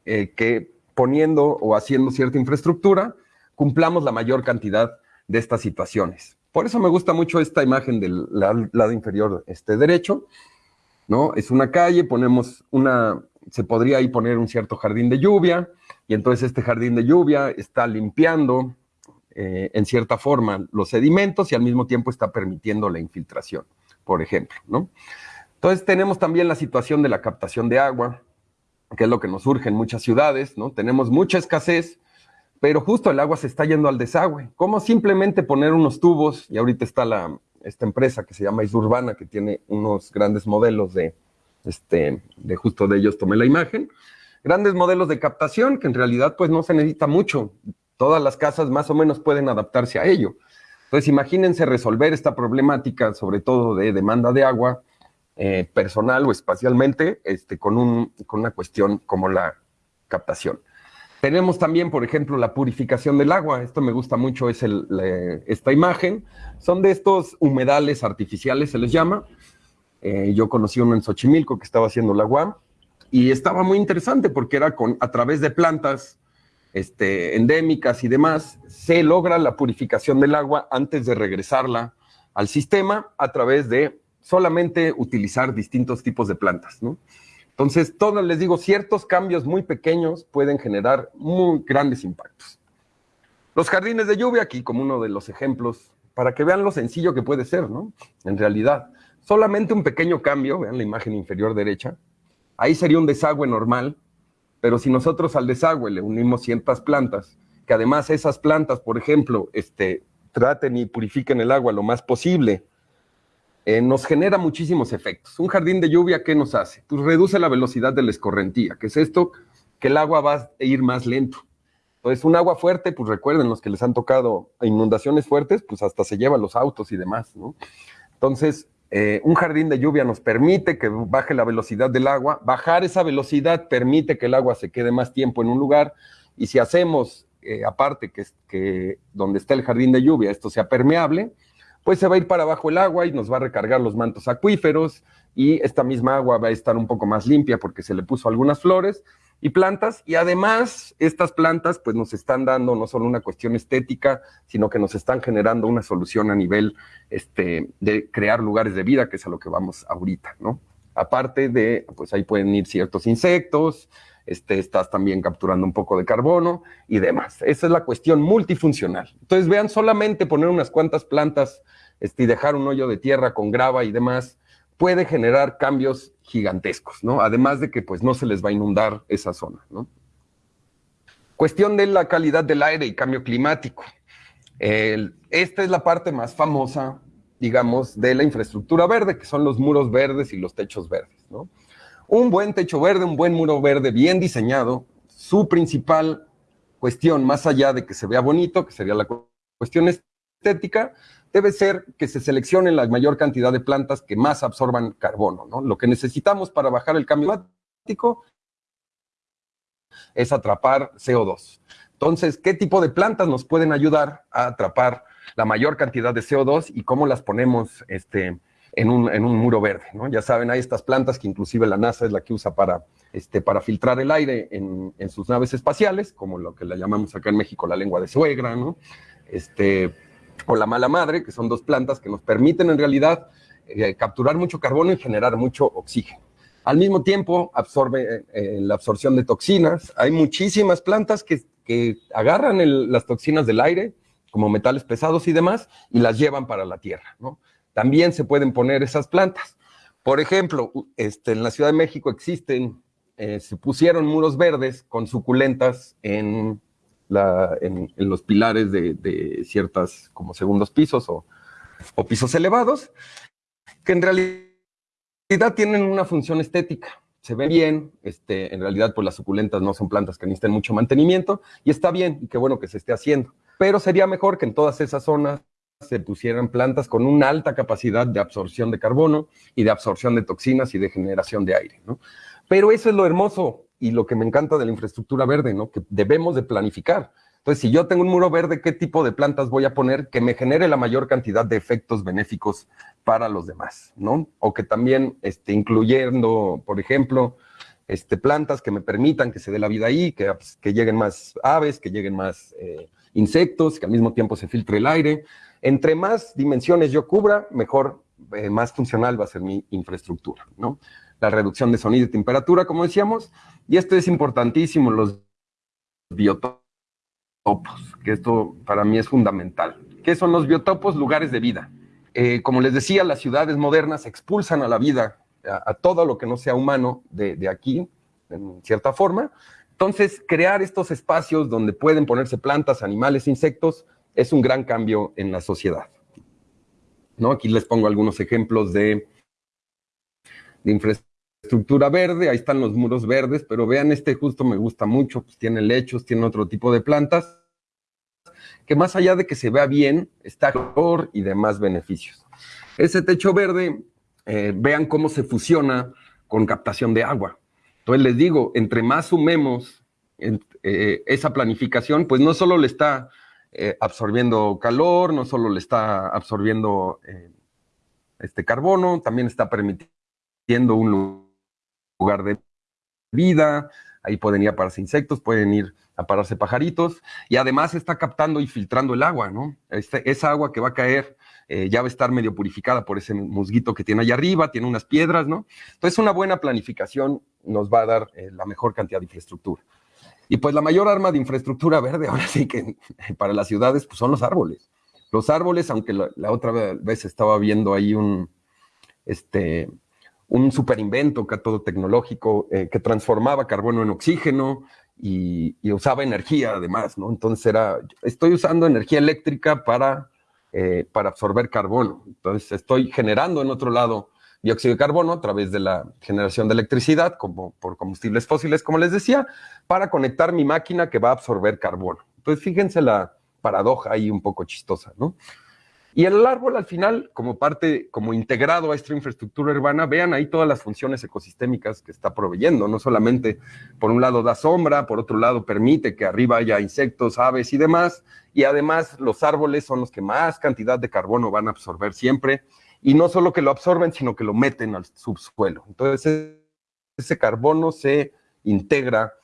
eh, que poniendo o haciendo cierta infraestructura cumplamos la mayor cantidad de estas situaciones? Por eso me gusta mucho esta imagen del lado inferior este, derecho, ¿no? Es una calle, ponemos una, se podría ahí poner un cierto jardín de lluvia, y entonces este jardín de lluvia está limpiando eh, en cierta forma los sedimentos y al mismo tiempo está permitiendo la infiltración por ejemplo, ¿no? Entonces tenemos también la situación de la captación de agua, que es lo que nos surge en muchas ciudades, ¿no? Tenemos mucha escasez, pero justo el agua se está yendo al desagüe. ¿Cómo simplemente poner unos tubos? Y ahorita está la, esta empresa que se llama Isurbana, que tiene unos grandes modelos de, este, de justo de ellos tomé la imagen. Grandes modelos de captación que en realidad pues no se necesita mucho. Todas las casas más o menos pueden adaptarse a ello. Entonces, imagínense resolver esta problemática, sobre todo de demanda de agua, eh, personal o espacialmente, este, con, un, con una cuestión como la captación. Tenemos también, por ejemplo, la purificación del agua. Esto me gusta mucho, es el, esta imagen. Son de estos humedales artificiales, se les llama. Eh, yo conocí uno en Xochimilco que estaba haciendo la UAM y estaba muy interesante porque era con, a través de plantas este, endémicas y demás, se logra la purificación del agua antes de regresarla al sistema a través de solamente utilizar distintos tipos de plantas, Entonces, todos les digo, ciertos cambios muy pequeños pueden generar muy grandes impactos. Los jardines de lluvia, aquí como uno de los ejemplos, para que vean lo sencillo que puede ser, ¿no? En realidad, solamente un pequeño cambio, vean la imagen inferior derecha, ahí sería un desagüe normal, pero si nosotros al desagüe le unimos ciertas plantas, que además esas plantas, por ejemplo, este, traten y purifiquen el agua lo más posible, eh, nos genera muchísimos efectos. Un jardín de lluvia, ¿qué nos hace? Pues reduce la velocidad de la escorrentía, que es esto, que el agua va a ir más lento. Entonces, un agua fuerte, pues recuerden los que les han tocado inundaciones fuertes, pues hasta se lleva los autos y demás, ¿no? Entonces, eh, un jardín de lluvia nos permite que baje la velocidad del agua. Bajar esa velocidad permite que el agua se quede más tiempo en un lugar. Y si hacemos, eh, aparte que, que donde está el jardín de lluvia, esto sea permeable, pues se va a ir para abajo el agua y nos va a recargar los mantos acuíferos y esta misma agua va a estar un poco más limpia porque se le puso algunas flores y plantas, y además estas plantas pues nos están dando no solo una cuestión estética, sino que nos están generando una solución a nivel este, de crear lugares de vida, que es a lo que vamos ahorita, ¿no? Aparte de, pues ahí pueden ir ciertos insectos, este, estás también capturando un poco de carbono y demás. Esa es la cuestión multifuncional. Entonces vean, solamente poner unas cuantas plantas este, y dejar un hoyo de tierra con grava y demás, puede generar cambios gigantescos, ¿no? Además de que pues no se les va a inundar esa zona, ¿no? Cuestión de la calidad del aire y cambio climático. esta es la parte más famosa, digamos, de la infraestructura verde, que son los muros verdes y los techos verdes, ¿no? Un buen techo verde, un buen muro verde bien diseñado, su principal cuestión, más allá de que se vea bonito, que sería la cuestión estética, debe ser que se seleccione la mayor cantidad de plantas que más absorban carbono. ¿no? Lo que necesitamos para bajar el cambio climático es atrapar CO2. Entonces, ¿qué tipo de plantas nos pueden ayudar a atrapar la mayor cantidad de CO2 y cómo las ponemos este, en, un, en un muro verde? ¿no? Ya saben, hay estas plantas que inclusive la NASA es la que usa para, este, para filtrar el aire en, en sus naves espaciales, como lo que le llamamos acá en México la lengua de suegra, ¿no? Este, o la mala madre, que son dos plantas que nos permiten en realidad eh, capturar mucho carbono y generar mucho oxígeno. Al mismo tiempo, absorbe eh, la absorción de toxinas. Hay muchísimas plantas que, agarran las toxinas del aire, como metales pesados y demás, y las llevan para la tierra. ¿no? También se pueden poner esas plantas. Por ejemplo, este, en la Ciudad de México existen, eh, se pusieron muros verdes con suculentas en, los pilares de, ciertas, como segundos pisos o, o pisos elevados, que en realidad tienen una función estética se ven bien, este, en realidad pues las suculentas no son plantas que necesiten mucho mantenimiento y está bien y qué bueno que se esté haciendo, pero sería mejor que en todas esas zonas se pusieran plantas con una alta capacidad de absorción de carbono y de absorción de toxinas y de generación de aire, ¿no? Pero eso es lo hermoso y lo que me encanta de la infraestructura verde, ¿no? Que debemos de planificar. Entonces, si yo tengo un muro verde, ¿qué tipo de plantas voy a poner que me genere la mayor cantidad de efectos benéficos para los demás, ¿no? O que también, este, incluyendo, por ejemplo, este, plantas que me permitan que se dé la vida ahí, que, pues, lleguen más aves, que lleguen más eh, insectos, que al mismo tiempo se filtre el aire, entre más dimensiones yo cubra, mejor, eh, más funcional va a ser mi infraestructura. La reducción de sonido y temperatura, como decíamos, y esto es importantísimo, los biotopos, que esto para mí es fundamental. ¿Qué son los biotopos? Lugares de vida. Eh, como les decía, las ciudades modernas expulsan a la vida, a, todo lo que no sea humano de aquí, en cierta forma. Entonces, crear estos espacios donde pueden ponerse plantas, animales, insectos, es un gran cambio en la sociedad. ¿no? Aquí les pongo algunos ejemplos de, infraestructura verde, ahí están los muros verdes, pero vean este justo me gusta mucho, pues tiene lechos, tiene otro tipo de plantas, que más allá de que se vea bien, está por y demás beneficios. Ese techo verde, eh, vean cómo se fusiona con captación de agua. Entonces les digo, entre más sumemos eh, esa planificación, pues no solo le está eh, absorbiendo calor, no solo le está absorbiendo eh, este carbono, también está permitiendo un lugar de vida, ahí pueden ir a pararse insectos, pueden ir a pararse pajaritos, y además está captando y filtrando el agua, ¿no? Este, esa agua que va a caer eh, ya va a estar medio purificada por ese musguito que tiene allá arriba, tiene unas piedras, ¿no? Entonces una buena planificación nos va a dar la mejor cantidad de infraestructura. Y pues la mayor arma de infraestructura verde, ahora sí que para las ciudades, pues son los árboles. Los árboles, aunque la, otra vez estaba viendo ahí un, este, un super invento todo tecnológico eh, que transformaba carbono en oxígeno y, usaba energía además, ¿no? Entonces era, estoy usando energía eléctrica para, eh, para absorber carbono. Entonces estoy generando en otro lado dióxido de carbono a través de la generación de electricidad como por combustibles fósiles, como les decía, para conectar mi máquina que va a absorber carbono. Entonces, fíjense la paradoja ahí un poco chistosa, ¿no? Y el árbol al final, como parte, como integrado a esta infraestructura urbana, vean ahí todas las funciones ecosistémicas que está proveyendo. No solamente, por un lado, da sombra, por otro lado, permite que arriba haya insectos, aves y demás. Y además, los árboles son los que más cantidad de carbono van a absorber siempre y no solo que lo absorben, sino que lo meten al subsuelo. Entonces, ese carbono se integra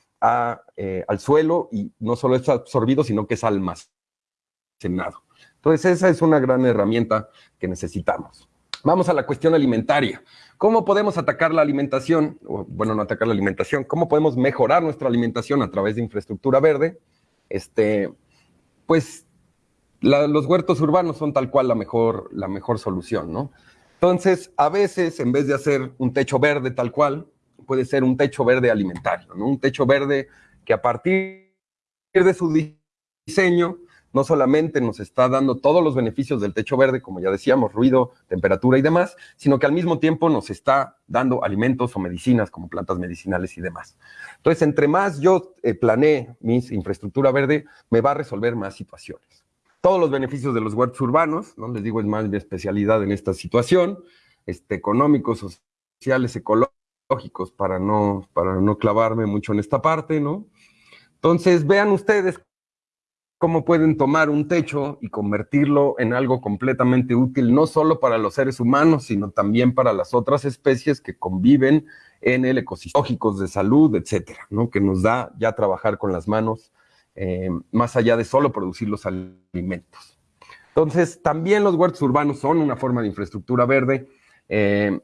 eh, al suelo y no solo es absorbido, sino que es almacenado. Entonces, esa es una gran herramienta que necesitamos. Vamos a la cuestión alimentaria. ¿Cómo podemos atacar la alimentación? bueno, no atacar la alimentación. ¿Cómo podemos mejorar nuestra alimentación a través de infraestructura verde? Este, pues los huertos urbanos son tal cual la mejor, la mejor solución, ¿no? Entonces, a veces, en vez de hacer un techo verde tal cual, puede ser un techo verde alimentario, ¿no? Un techo verde que a partir de su diseño no solamente nos está dando todos los beneficios del techo verde, como ya decíamos, ruido, temperatura y demás, sino que al mismo tiempo nos está dando alimentos o medicinas como plantas medicinales y demás. Entonces, entre más yo eh, planee mi infraestructura verde, me va a resolver más situaciones todos los beneficios de los huertos urbanos, ¿no? Les digo, es más mi especialidad en esta situación, este, económicos, sociales, ecológicos, para no, para no clavarme mucho en esta parte, ¿no? Entonces, vean ustedes cómo pueden tomar un techo y convertirlo en algo completamente útil, no solo para los seres humanos, sino también para las otras especies que conviven en el ecosistema, de salud, etcétera, ¿no? Que nos da ya trabajar con las manos eh, más allá de solo producir los alimentos. Entonces, también los huertos urbanos son una forma de infraestructura verde. Eh,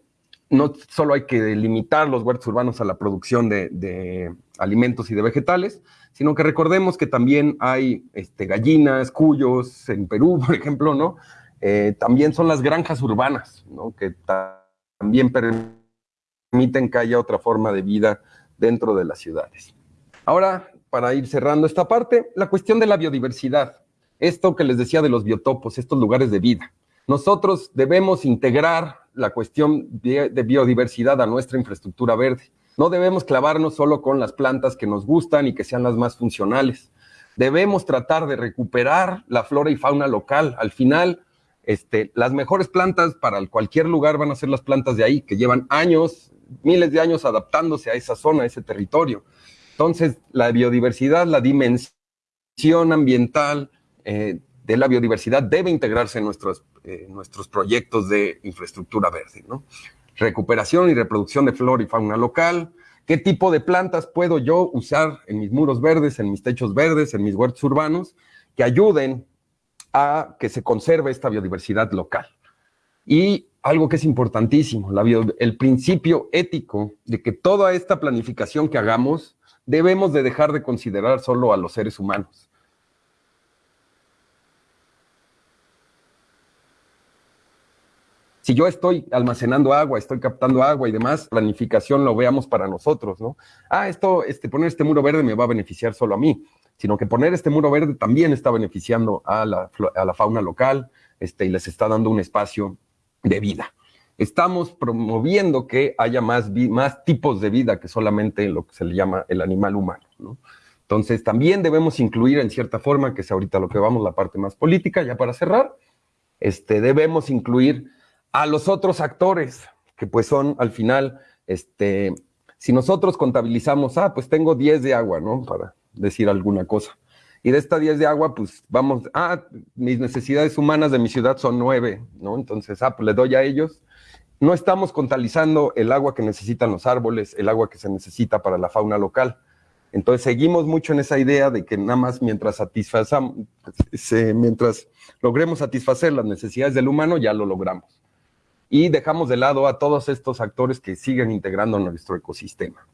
no solo hay que limitar los huertos urbanos a la producción de, alimentos y de vegetales, sino que recordemos que también hay este, gallinas, cuyos, en Perú, [LAUGHS] por ejemplo, ¿no? Eh, también son las granjas urbanas, ¿no? Que también permiten que haya otra forma de vida dentro de las ciudades. Ahora, para ir cerrando esta parte, la cuestión de la biodiversidad. Esto que les decía de los biotopos, estos lugares de vida. Nosotros debemos integrar la cuestión de, biodiversidad a nuestra infraestructura verde. No debemos clavarnos solo con las plantas que nos gustan y que sean las más funcionales. Debemos tratar de recuperar la flora y fauna local. Al final, este, las mejores plantas para cualquier lugar van a ser las plantas de ahí, que llevan años, miles de años adaptándose a esa zona, a ese territorio. Entonces, la biodiversidad, la dimensión ambiental eh, de la biodiversidad debe integrarse en nuestros, eh, nuestros proyectos de infraestructura verde. ¿no? Recuperación y reproducción de flora y fauna local. ¿Qué tipo de plantas puedo yo usar en mis muros verdes, en mis techos verdes, en mis huertos urbanos, que ayuden a que se conserve esta biodiversidad local? Y algo que es importantísimo, el principio ético de que toda esta planificación que hagamos debemos de dejar de considerar solo a los seres humanos. Si yo estoy almacenando agua, estoy captando agua y demás, planificación lo veamos para nosotros, ¿no? Ah, esto, este, poner este muro verde me va a beneficiar solo a mí, sino que poner este muro verde también está beneficiando a la, a la fauna local este, y les está dando un espacio de vida estamos promoviendo que haya más, más tipos de vida que solamente lo que se le llama el animal humano. Entonces, también debemos incluir en cierta forma, que es ahorita lo que vamos, la parte más política, ya para cerrar, este, debemos incluir a los otros actores, que pues son al final, este, si nosotros contabilizamos, ah, pues tengo 10 de agua, ¿no? Para decir alguna cosa. Y de esta 10 de agua, pues vamos, ah, mis necesidades humanas de mi ciudad son 9, ¿no? Entonces, ah, pues le doy a ellos no estamos contabilizando el agua que necesitan los árboles, el agua que se necesita para la fauna local. Entonces seguimos mucho en esa idea de que nada más mientras mientras logremos satisfacer las necesidades del humano, ya lo logramos. Y dejamos de lado a todos estos actores que siguen integrando nuestro ecosistema.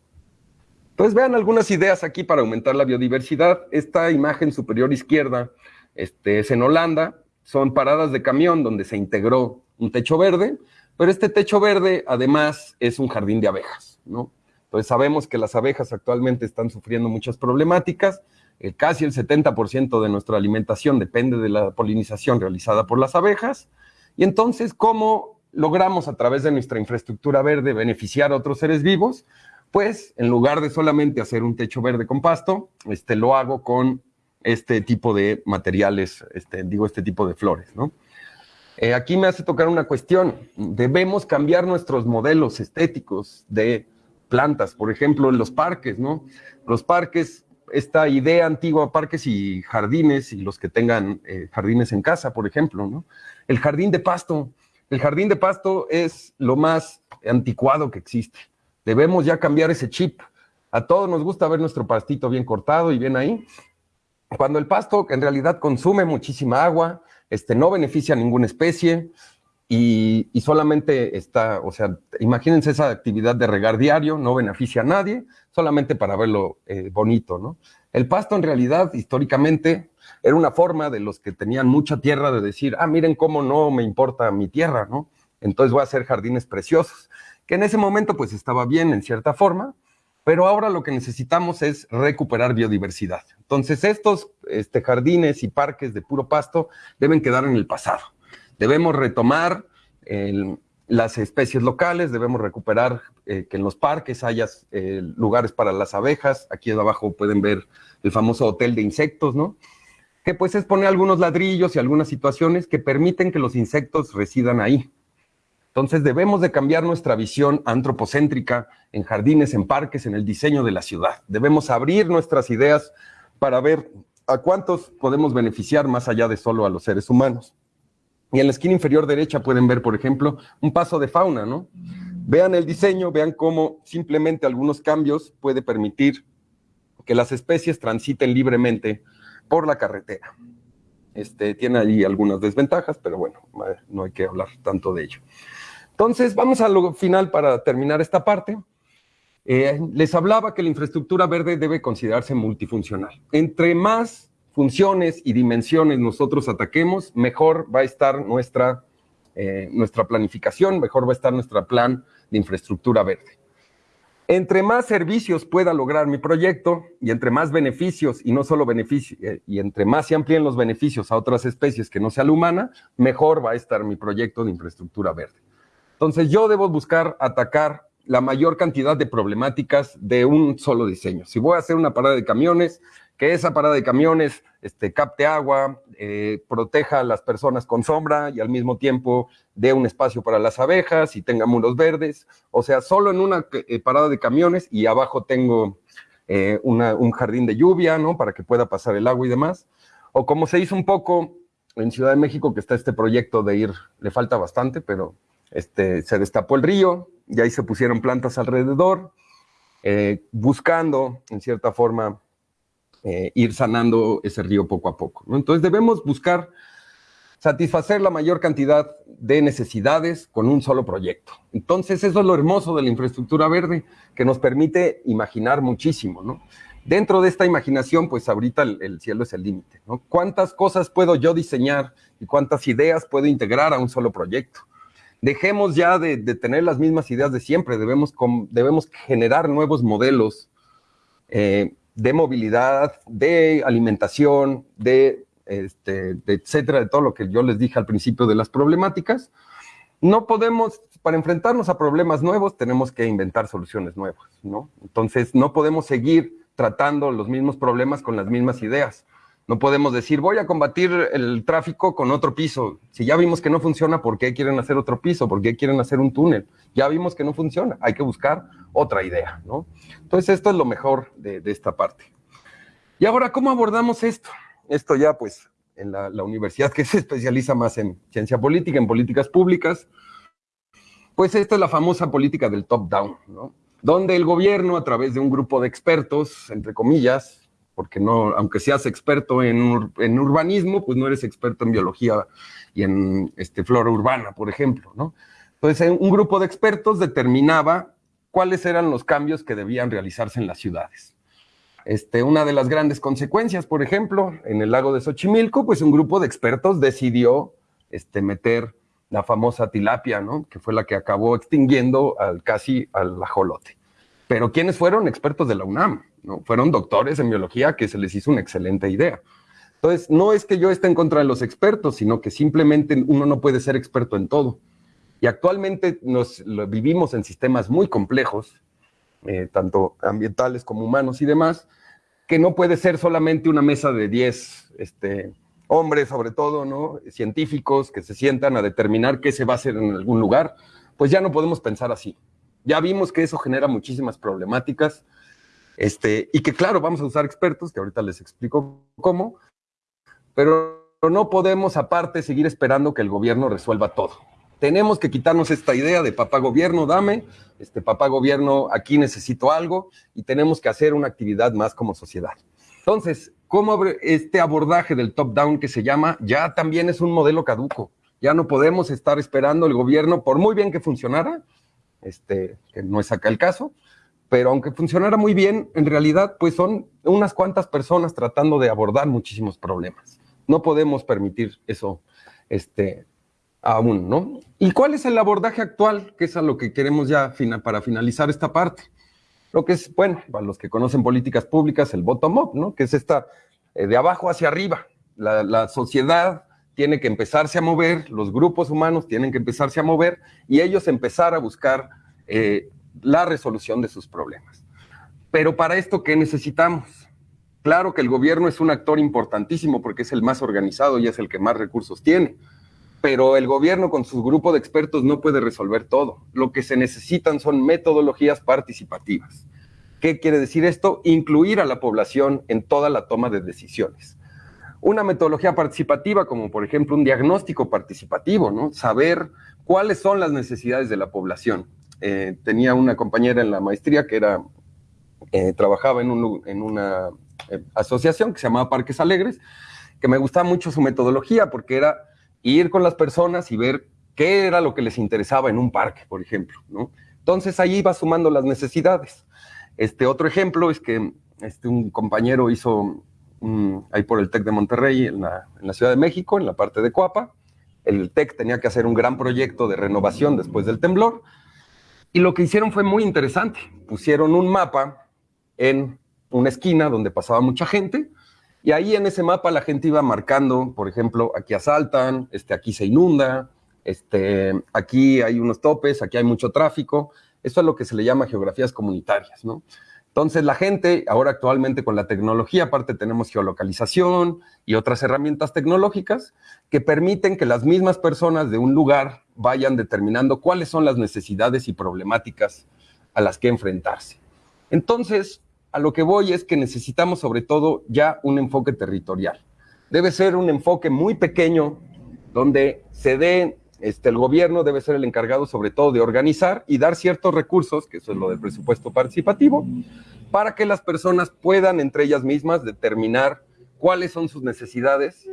Entonces vean algunas ideas aquí para aumentar la biodiversidad. Esta imagen superior izquierda este, es en Holanda, son paradas de camión donde se integró un techo verde pero este techo verde, además, es un jardín de abejas, ¿no? Entonces sabemos que las abejas actualmente están sufriendo muchas problemáticas. Eh, casi el 70% de nuestra alimentación depende de la polinización realizada por las abejas. Y entonces, ¿cómo logramos a través de nuestra infraestructura verde beneficiar a otros seres vivos? Pues en lugar de solamente hacer un techo verde con pasto, este, lo hago con este tipo de materiales, este, digo, este tipo de flores, ¿no? Eh, aquí me hace tocar una cuestión. Debemos cambiar nuestros modelos estéticos de plantas, por ejemplo, en los parques, ¿no? Los parques, esta idea antigua, parques y jardines, y los que tengan eh, jardines en casa, por ejemplo, ¿no? El jardín de pasto. El jardín de pasto es lo más anticuado que existe. Debemos ya cambiar ese chip. A todos nos gusta ver nuestro pastito bien cortado y bien ahí. Cuando el pasto en realidad consume muchísima agua, este, no beneficia a ninguna especie y, solamente está, o sea, imagínense esa actividad de regar diario, no beneficia a nadie, solamente para verlo eh, bonito, ¿no? El pasto en realidad, históricamente, era una forma de los que tenían mucha tierra de decir, ah, miren cómo no me importa mi tierra, ¿no? Entonces voy a hacer jardines preciosos, que en ese momento pues estaba bien en cierta forma, pero ahora lo que necesitamos es recuperar biodiversidad. Entonces, estos este, jardines y parques de puro pasto deben quedar en el pasado. Debemos retomar las especies locales, debemos recuperar eh, que en los parques haya eh, lugares para las abejas. Aquí abajo pueden ver el famoso hotel de insectos, ¿no? Que pues es poner algunos ladrillos y algunas situaciones que permiten que los insectos residan ahí. Entonces debemos de cambiar nuestra visión antropocéntrica en jardines, en parques, en el diseño de la ciudad. Debemos abrir nuestras ideas para ver a cuántos podemos beneficiar más allá de solo a los seres humanos. Y en la esquina inferior derecha pueden ver, por ejemplo, un paso de fauna, ¿no? Vean el diseño, vean cómo simplemente algunos cambios puede permitir que las especies transiten libremente por la carretera. Este, tiene ahí algunas desventajas, pero bueno, no hay que hablar tanto de ello. Entonces, vamos a lo final para terminar esta parte. Eh, les hablaba que la infraestructura verde debe considerarse multifuncional. Entre más funciones y dimensiones nosotros ataquemos, mejor va a estar nuestra, eh, nuestra planificación, mejor va a estar nuestro plan de infraestructura verde. Entre más servicios pueda lograr mi proyecto y entre más beneficios, y no solo beneficios, eh, y entre más se amplíen los beneficios a otras especies que no sea la humana, mejor va a estar mi proyecto de infraestructura verde. Entonces yo debo buscar atacar la mayor cantidad de problemáticas de un solo diseño. Si voy a hacer una parada de camiones, que esa parada de camiones este, capte agua, eh, proteja a las personas con sombra y al mismo tiempo dé un espacio para las abejas y tenga muros verdes. O sea, solo en una eh, parada de camiones y abajo tengo eh, un jardín de lluvia, ¿no? Para que pueda pasar el agua y demás. O como se hizo un poco en Ciudad de México, que está este proyecto de ir, le falta bastante, pero este, se destapó el río y ahí se pusieron plantas alrededor, buscando, en cierta forma, eh, ir sanando ese río poco a poco. Entonces debemos buscar satisfacer la mayor cantidad de necesidades con un solo proyecto. Entonces eso es lo hermoso de la infraestructura verde, que nos permite imaginar muchísimo. ¿no? Dentro de esta imaginación, pues ahorita el, cielo es el límite. ¿Cuántas cosas puedo yo diseñar y cuántas ideas puedo integrar a un solo proyecto? Dejemos ya de, tener las mismas ideas de siempre, debemos, generar nuevos modelos eh, de movilidad, de alimentación, de, este, etcétera, de todo lo que yo les dije al principio de las problemáticas. No podemos, para enfrentarnos a problemas nuevos, tenemos que inventar soluciones nuevas. Entonces, no podemos seguir tratando los mismos problemas con las mismas ideas. No podemos decir, voy a combatir el tráfico con otro piso. Si ya vimos que no funciona, ¿por qué quieren hacer otro piso? ¿Por qué quieren hacer un túnel? Ya vimos que no funciona. Hay que buscar otra idea, ¿no? Entonces, esto es lo mejor de, esta parte. Y ahora, ¿cómo abordamos esto? Esto ya, pues, en la, la universidad que [LAUGHS] se especializa más en ciencia política, en políticas públicas, pues esta es la famosa política del top-down, ¿no? Donde el gobierno, a través de un grupo de expertos, entre comillas, porque no, aunque seas experto en, urbanismo, pues no eres experto en biología y en este, flora urbana, por ejemplo, ¿no? Entonces, un grupo de expertos determinaba cuáles eran los cambios que debían realizarse en las ciudades. Este, una de las grandes consecuencias, por ejemplo, en el lago de Xochimilco, pues un grupo de expertos decidió este, meter la famosa tilapia, ¿no? Que fue la que acabó extinguiendo al, casi al ajolote. Pero ¿quiénes fueron? Expertos de la UNAM. Fueron doctores en biología que se les hizo una excelente idea. Entonces, no es que yo esté en contra de los expertos, sino que simplemente uno no puede ser experto en todo. Y actualmente nos vivimos en sistemas muy complejos, eh, tanto ambientales como humanos y demás, que no puede ser solamente una mesa de 10 este, hombres, sobre todo, ¿no? científicos, que se sientan a determinar qué se va a hacer en algún lugar. Pues ya no podemos pensar así. Ya vimos que eso genera muchísimas problemáticas este, y que claro, vamos a usar expertos, que ahorita les explico cómo, pero no podemos aparte seguir esperando que el gobierno resuelva todo. Tenemos que quitarnos esta idea de papá gobierno, dame, este papá gobierno, aquí necesito algo, y tenemos que hacer una actividad más como sociedad. Entonces, ¿cómo este abordaje del top-down que se llama ya también es un modelo caduco? Ya no podemos estar esperando el gobierno, por muy bien que funcionara, este, que no es acá el caso, pero aunque funcionara muy bien, en realidad pues son unas cuantas personas tratando de abordar muchísimos problemas. No podemos permitir eso este, aún, ¿no? ¿Y cuál es el abordaje actual? Que es a lo que queremos ya para finalizar esta parte. Lo que es, bueno, para los que conocen políticas públicas, el bottom-up, ¿no? Que es esta eh, de abajo hacia arriba. La, sociedad tiene que empezarse a mover, los grupos humanos tienen que empezarse a mover y ellos empezar a buscar eh, la resolución de sus problemas. Pero para esto, ¿qué necesitamos? Claro que el gobierno es un actor importantísimo porque es el más organizado y es el que más recursos tiene, pero el gobierno con su grupo de expertos no puede resolver todo. Lo que se necesitan son metodologías participativas. ¿Qué quiere decir esto? Incluir a la población en toda la toma de decisiones. Una metodología participativa, como por ejemplo un diagnóstico participativo, ¿no? Saber cuáles son las necesidades de la población eh, tenía una compañera en la maestría que era, eh, trabajaba en, una eh, asociación que se llamaba Parques Alegres, que me gustaba mucho su metodología porque era ir con las personas y ver qué era lo que les interesaba en un parque, por ejemplo, ¿no? Entonces ahí iba sumando las necesidades. Este otro ejemplo es que este, un compañero hizo ahí por el TEC de Monterrey, en la, en la, Ciudad de México, en la parte de Coapa. El TEC tenía que hacer un gran proyecto de renovación después del temblor. Y lo que hicieron fue muy interesante. Pusieron un mapa en una esquina donde pasaba mucha gente. Y ahí en ese mapa la gente iba marcando, por ejemplo, aquí asaltan, este, aquí se inunda, este, aquí hay unos topes, aquí hay mucho tráfico. Eso es lo que se le llama geografías comunitarias, ¿no? Entonces la gente, ahora actualmente con la tecnología, aparte tenemos geolocalización y otras herramientas tecnológicas que permiten que las mismas personas de un lugar vayan determinando cuáles son las necesidades y problemáticas a las que enfrentarse. Entonces, a lo que voy es que necesitamos sobre todo ya un enfoque territorial. Debe ser un enfoque muy pequeño donde se dé este, el gobierno debe ser el encargado sobre todo de organizar y dar ciertos recursos, que eso es lo del presupuesto participativo, para que las personas puedan entre ellas mismas determinar cuáles son sus necesidades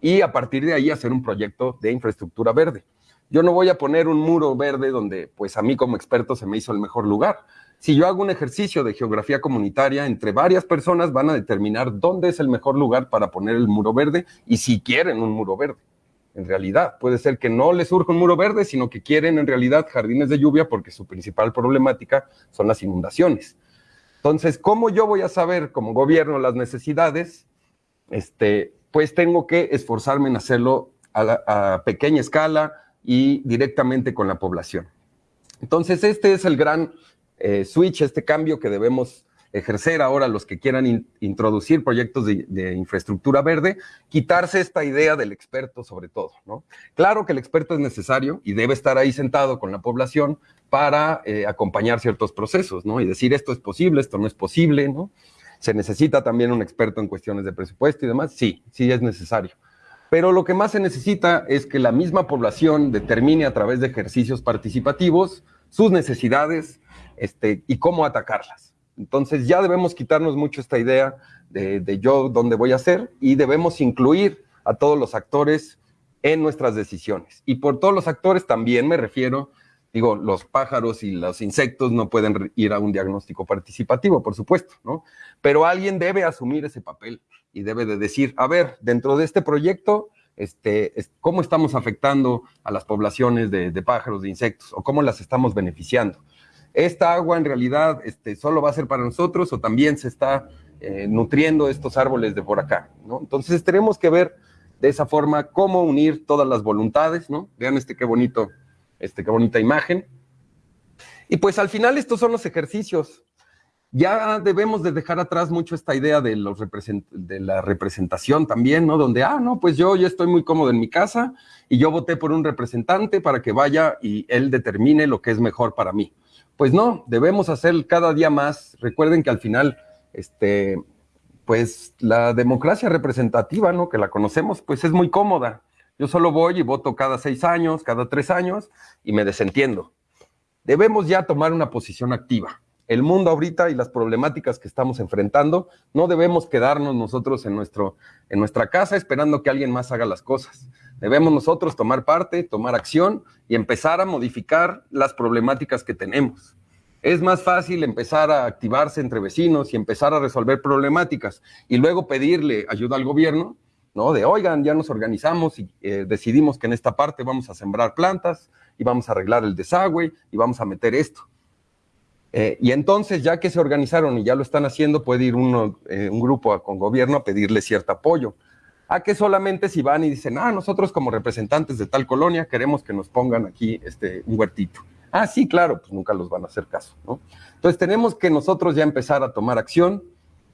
y a partir de ahí hacer un proyecto de infraestructura verde. Yo no voy a poner un muro verde donde pues a mí como experto se me hizo el mejor lugar. Si yo hago un ejercicio de geografía comunitaria, entre varias personas van a determinar dónde es el mejor lugar para poner el muro verde y si quieren un muro verde en realidad. Puede ser que no les surja un muro verde, sino que quieren en realidad jardines de lluvia porque su principal problemática son las inundaciones. Entonces, ¿cómo yo voy a saber como gobierno las necesidades? Este, pues tengo que esforzarme en hacerlo a, pequeña escala y directamente con la población. Entonces, este es el gran eh, switch, este cambio que debemos ejercer ahora los que quieran introducir proyectos de, infraestructura verde, quitarse esta idea del experto sobre todo, ¿no? Claro que el experto es necesario y debe estar ahí sentado con la población para eh, acompañar ciertos procesos, ¿no? Y decir esto es posible, esto no es posible, ¿no? Se necesita también un experto en cuestiones de presupuesto y demás, sí, sí es necesario. Pero lo que más se necesita es que la misma población determine a través de ejercicios participativos sus necesidades este, y cómo atacarlas. Entonces ya debemos quitarnos mucho esta idea de, yo dónde voy a ser y debemos incluir a todos los actores en nuestras decisiones. Y por todos los actores también me refiero, digo, los pájaros y los insectos no pueden ir a un diagnóstico participativo, por supuesto, ¿no? Pero alguien debe asumir ese papel y debe de decir, a ver, dentro de este proyecto, este, ¿cómo estamos afectando a las poblaciones de, de pájaros, de insectos, o cómo las estamos beneficiando? Esta agua en realidad este, solo va a ser para nosotros o también se está eh, nutriendo estos árboles de por acá, ¿no? Entonces tenemos que ver de esa forma cómo unir todas las voluntades, ¿no? Vean este qué bonito, este qué bonita imagen. Y pues al final estos son los ejercicios. Ya debemos de dejar atrás mucho esta idea de, los de la representación también, ¿no? Donde, ah, no, pues yo ya estoy muy cómodo en mi casa y yo voté por un representante para que vaya y él determine lo que es mejor para mí. Pues no, debemos hacer cada día más. Recuerden que al final, este, pues la democracia representativa, ¿no? Que la conocemos, pues es muy cómoda. Yo solo voy y voto cada seis años, cada tres años y me desentiendo. Debemos ya tomar una posición activa. El mundo ahorita y las problemáticas que estamos enfrentando, no debemos quedarnos nosotros en, nuestro, en nuestra casa esperando que alguien más haga las cosas. Debemos nosotros tomar parte, tomar acción y empezar a modificar las problemáticas que tenemos. Es más fácil empezar a activarse entre vecinos y empezar a resolver problemáticas y luego pedirle ayuda al gobierno, ¿no? De, oigan, ya nos organizamos y eh, decidimos que en esta parte vamos a sembrar plantas y vamos a arreglar el desagüe y vamos a meter esto. Eh, y entonces, ya que se organizaron y ya lo están haciendo, puede ir uno, eh, un grupo con gobierno a pedirle cierto apoyo a que solamente si van y dicen, ah, nosotros como representantes de tal colonia queremos que nos pongan aquí este, un huertito. Ah, sí, claro, pues nunca los van a hacer caso, ¿no? Entonces tenemos que nosotros ya empezar a tomar acción,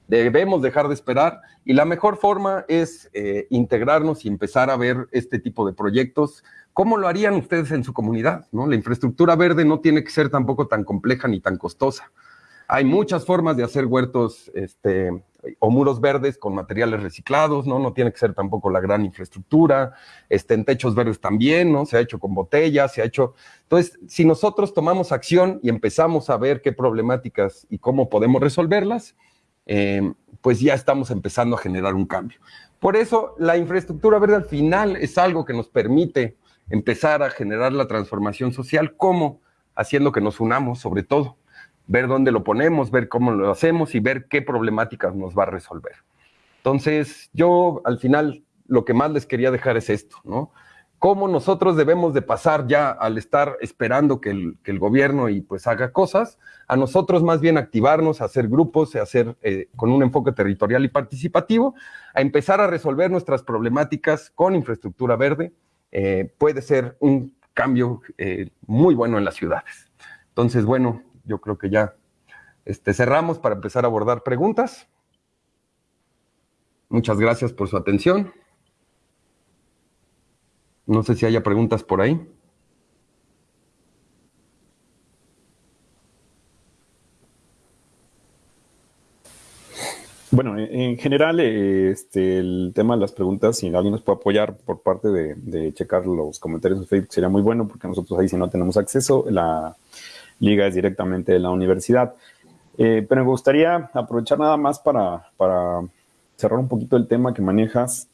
debemos dejar de esperar y la mejor forma es eh, integrarnos y empezar a ver este tipo de proyectos. ¿Cómo lo harían ustedes en su comunidad? ¿no? La infraestructura verde no tiene que ser tampoco tan compleja ni tan costosa. Hay muchas formas de hacer huertos este, o muros verdes con materiales reciclados, ¿no? No tiene que ser tampoco la gran infraestructura, este, en techos verdes también, ¿no? Se ha hecho con botellas, se ha hecho... Entonces, si nosotros tomamos acción y empezamos a ver qué problemáticas y cómo podemos resolverlas, eh, pues ya estamos empezando a generar un cambio. Por eso, la infraestructura verde al final es algo que nos permite empezar a generar la transformación social. ¿Cómo? Haciendo que nos unamos, sobre todo. Ver dónde lo ponemos, ver cómo lo hacemos y ver qué problemáticas nos va a resolver. Entonces, yo al final lo que más les quería dejar es esto, ¿no? Cómo nosotros debemos de pasar ya al estar esperando que el, gobierno y pues haga cosas, a nosotros más bien activarnos, hacer grupos, hacer eh, con un enfoque territorial y participativo, a empezar a resolver nuestras problemáticas con infraestructura verde, eh, puede ser un cambio eh, muy bueno en las ciudades. Entonces, bueno, yo creo que ya este, cerramos para empezar a abordar preguntas. Muchas gracias por su atención. No sé si haya preguntas por ahí. Bueno, en general, este, el tema de las preguntas, si alguien nos puede apoyar por parte de, checar los comentarios de Facebook, sería muy bueno, porque nosotros ahí si no tenemos acceso, la liga es directamente de la universidad. Eh, pero me gustaría aprovechar nada más para, para cerrar un poquito el tema que manejas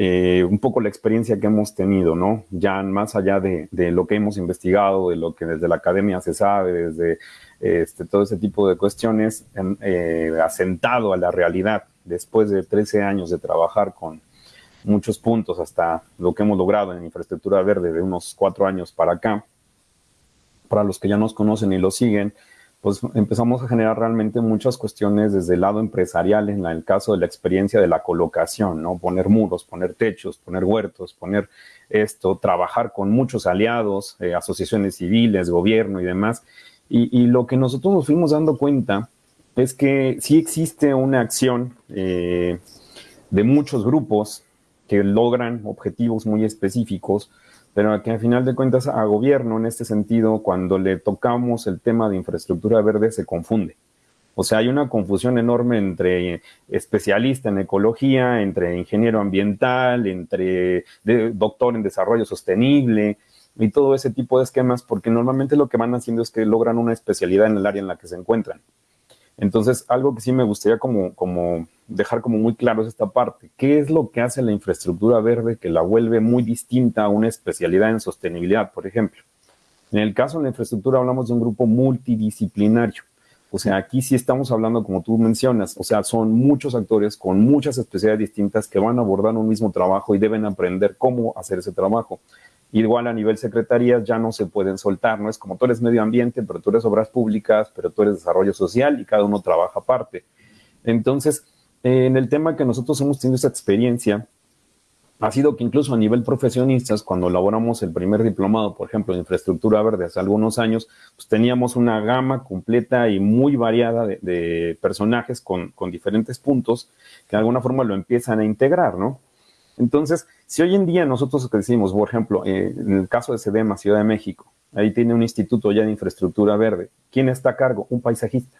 eh, un poco la experiencia que hemos tenido, ¿no? Ya más allá de, lo que hemos investigado, de lo que desde la academia se sabe, desde este, todo ese tipo de cuestiones, eh, asentado a la realidad, después de 13 años de trabajar con muchos puntos hasta lo que hemos logrado en infraestructura verde de unos cuatro años para acá, para los que ya nos conocen y lo siguen, pues empezamos a generar realmente muchas cuestiones desde el lado empresarial, en el caso de la experiencia de la colocación, ¿no? Poner muros, poner techos, poner huertos, poner esto, trabajar con muchos aliados, eh, asociaciones civiles, gobierno y demás. Y, lo que nosotros nos fuimos dando cuenta es que sí existe una acción eh, de muchos grupos que logran objetivos muy específicos, pero que al final de cuentas a gobierno en este sentido, cuando le tocamos el tema de infraestructura verde, se confunde. O sea, hay una confusión enorme entre especialista en ecología, entre ingeniero ambiental, entre doctor en desarrollo sostenible y todo ese tipo de esquemas, porque normalmente lo que van haciendo es que logran una especialidad en el área en la que se encuentran. Entonces, algo que sí me gustaría como, dejar como muy claro es esta parte. ¿Qué es lo que hace la infraestructura verde que la vuelve muy distinta a una especialidad en sostenibilidad, por ejemplo? En el caso de la infraestructura hablamos de un grupo multidisciplinario. O sea, aquí sí estamos hablando, como tú mencionas, o sea, son muchos actores con muchas especialidades distintas que van a abordar un mismo trabajo y deben aprender cómo hacer ese trabajo. Igual a nivel secretarías ya no se pueden soltar, no es como tú eres medio ambiente, pero tú eres obras públicas, pero tú eres desarrollo social y cada uno trabaja aparte. Entonces, en el tema que nosotros hemos tenido esa experiencia, ha sido que incluso a nivel profesionistas, cuando elaboramos el primer diplomado, por ejemplo, en infraestructura verde hace algunos años, pues teníamos una gama completa y muy variada de, personajes con, con, diferentes puntos que de alguna forma lo empiezan a integrar, ¿no? Entonces, si hoy en día nosotros decimos, por ejemplo, eh, en el caso de SEDEMA, Ciudad de México, ahí tiene un instituto ya de infraestructura verde, ¿quién está a cargo? Un paisajista.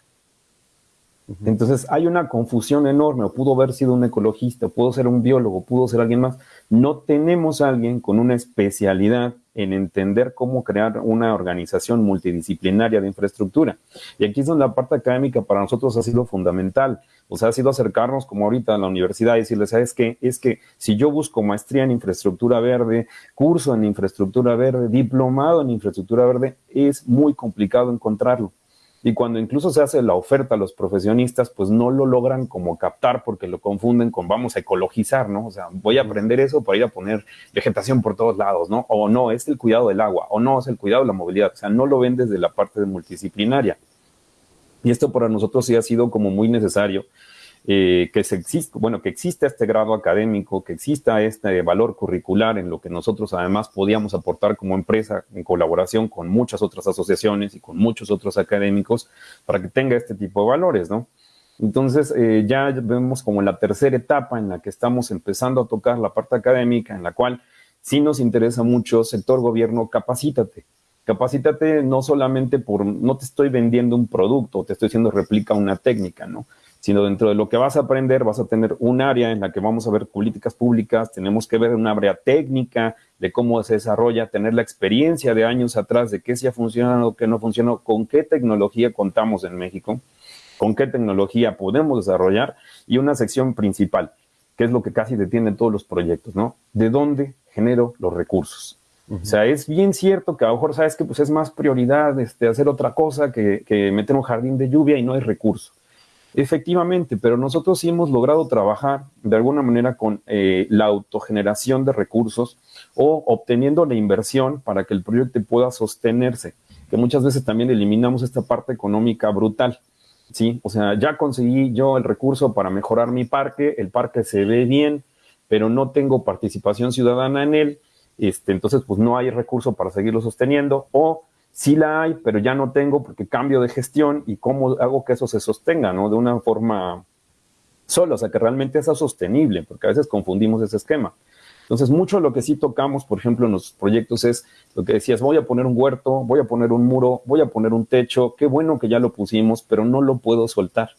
Entonces hay una confusión enorme, pudo haber sido un ecologista, pudo ser un biólogo, pudo ser alguien más. No tenemos a alguien con una especialidad en entender cómo crear una organización multidisciplinaria de infraestructura. Y aquí es donde la parte académica para nosotros ha sido fundamental. O sea, ha sido acercarnos como ahorita a la universidad y decirles, ¿sabes qué? Es que si yo busco maestría en infraestructura verde, curso en infraestructura verde, diplomado en infraestructura verde, es muy complicado encontrarlo. Y cuando incluso se hace la oferta a los profesionistas, pues no lo logran como captar porque lo confunden con vamos a ecologizar, ¿no? O sea, voy a aprender eso para ir a poner vegetación por todos lados, ¿no? O no, es el cuidado del agua, o no, es el cuidado de la movilidad. O sea, no lo ven desde la parte multidisciplinaria. Y esto para nosotros sí ha sido como muy necesario eh, que existe, bueno, que exista este grado académico, que exista este valor curricular en lo que nosotros además podíamos aportar como empresa en colaboración con muchas otras asociaciones y con muchos otros académicos para que tenga este tipo de valores, ¿no? Entonces, eh, ya vemos como la tercera etapa en la que estamos empezando a tocar la parte académica, en la cual sí nos interesa mucho, sector gobierno, capacítate. Capacítate no solamente por, no te estoy vendiendo un producto, te estoy diciendo replica una técnica, ¿no? Sino dentro de lo que vas a aprender vas a tener un área en la que vamos a ver políticas públicas, tenemos que ver una área técnica de cómo se desarrolla, tener la experiencia de años atrás de qué sí ha funcionado, qué no funcionó, con qué tecnología contamos en México, con qué tecnología podemos desarrollar y una sección principal, que es lo que casi detiene todos los proyectos, ¿no? ¿De dónde genero los recursos? O sea, es bien cierto que a lo mejor sabes que pues es más prioridad este, hacer otra cosa que, que meter un jardín de lluvia y no hay recurso. Efectivamente, pero nosotros sí hemos logrado trabajar de alguna manera con eh, la autogeneración de recursos o obteniendo la inversión para que el proyecto pueda sostenerse, que muchas veces también eliminamos esta parte económica brutal. ¿sí? O sea, ya conseguí yo el recurso para mejorar mi parque, el parque se ve bien, pero no tengo participación ciudadana en él, este, entonces pues no hay recurso para seguirlo sosteniendo o sí la hay, pero ya no tengo porque cambio de gestión y cómo hago que eso se sostenga, ¿no? De una forma sola, o sea, que realmente sea sostenible, porque a veces confundimos ese esquema. Entonces, mucho de lo que sí tocamos, por ejemplo, en los proyectos es lo que decías, voy a poner un huerto, voy a poner un muro, voy a poner un techo, qué bueno que ya lo pusimos, pero no lo puedo soltar.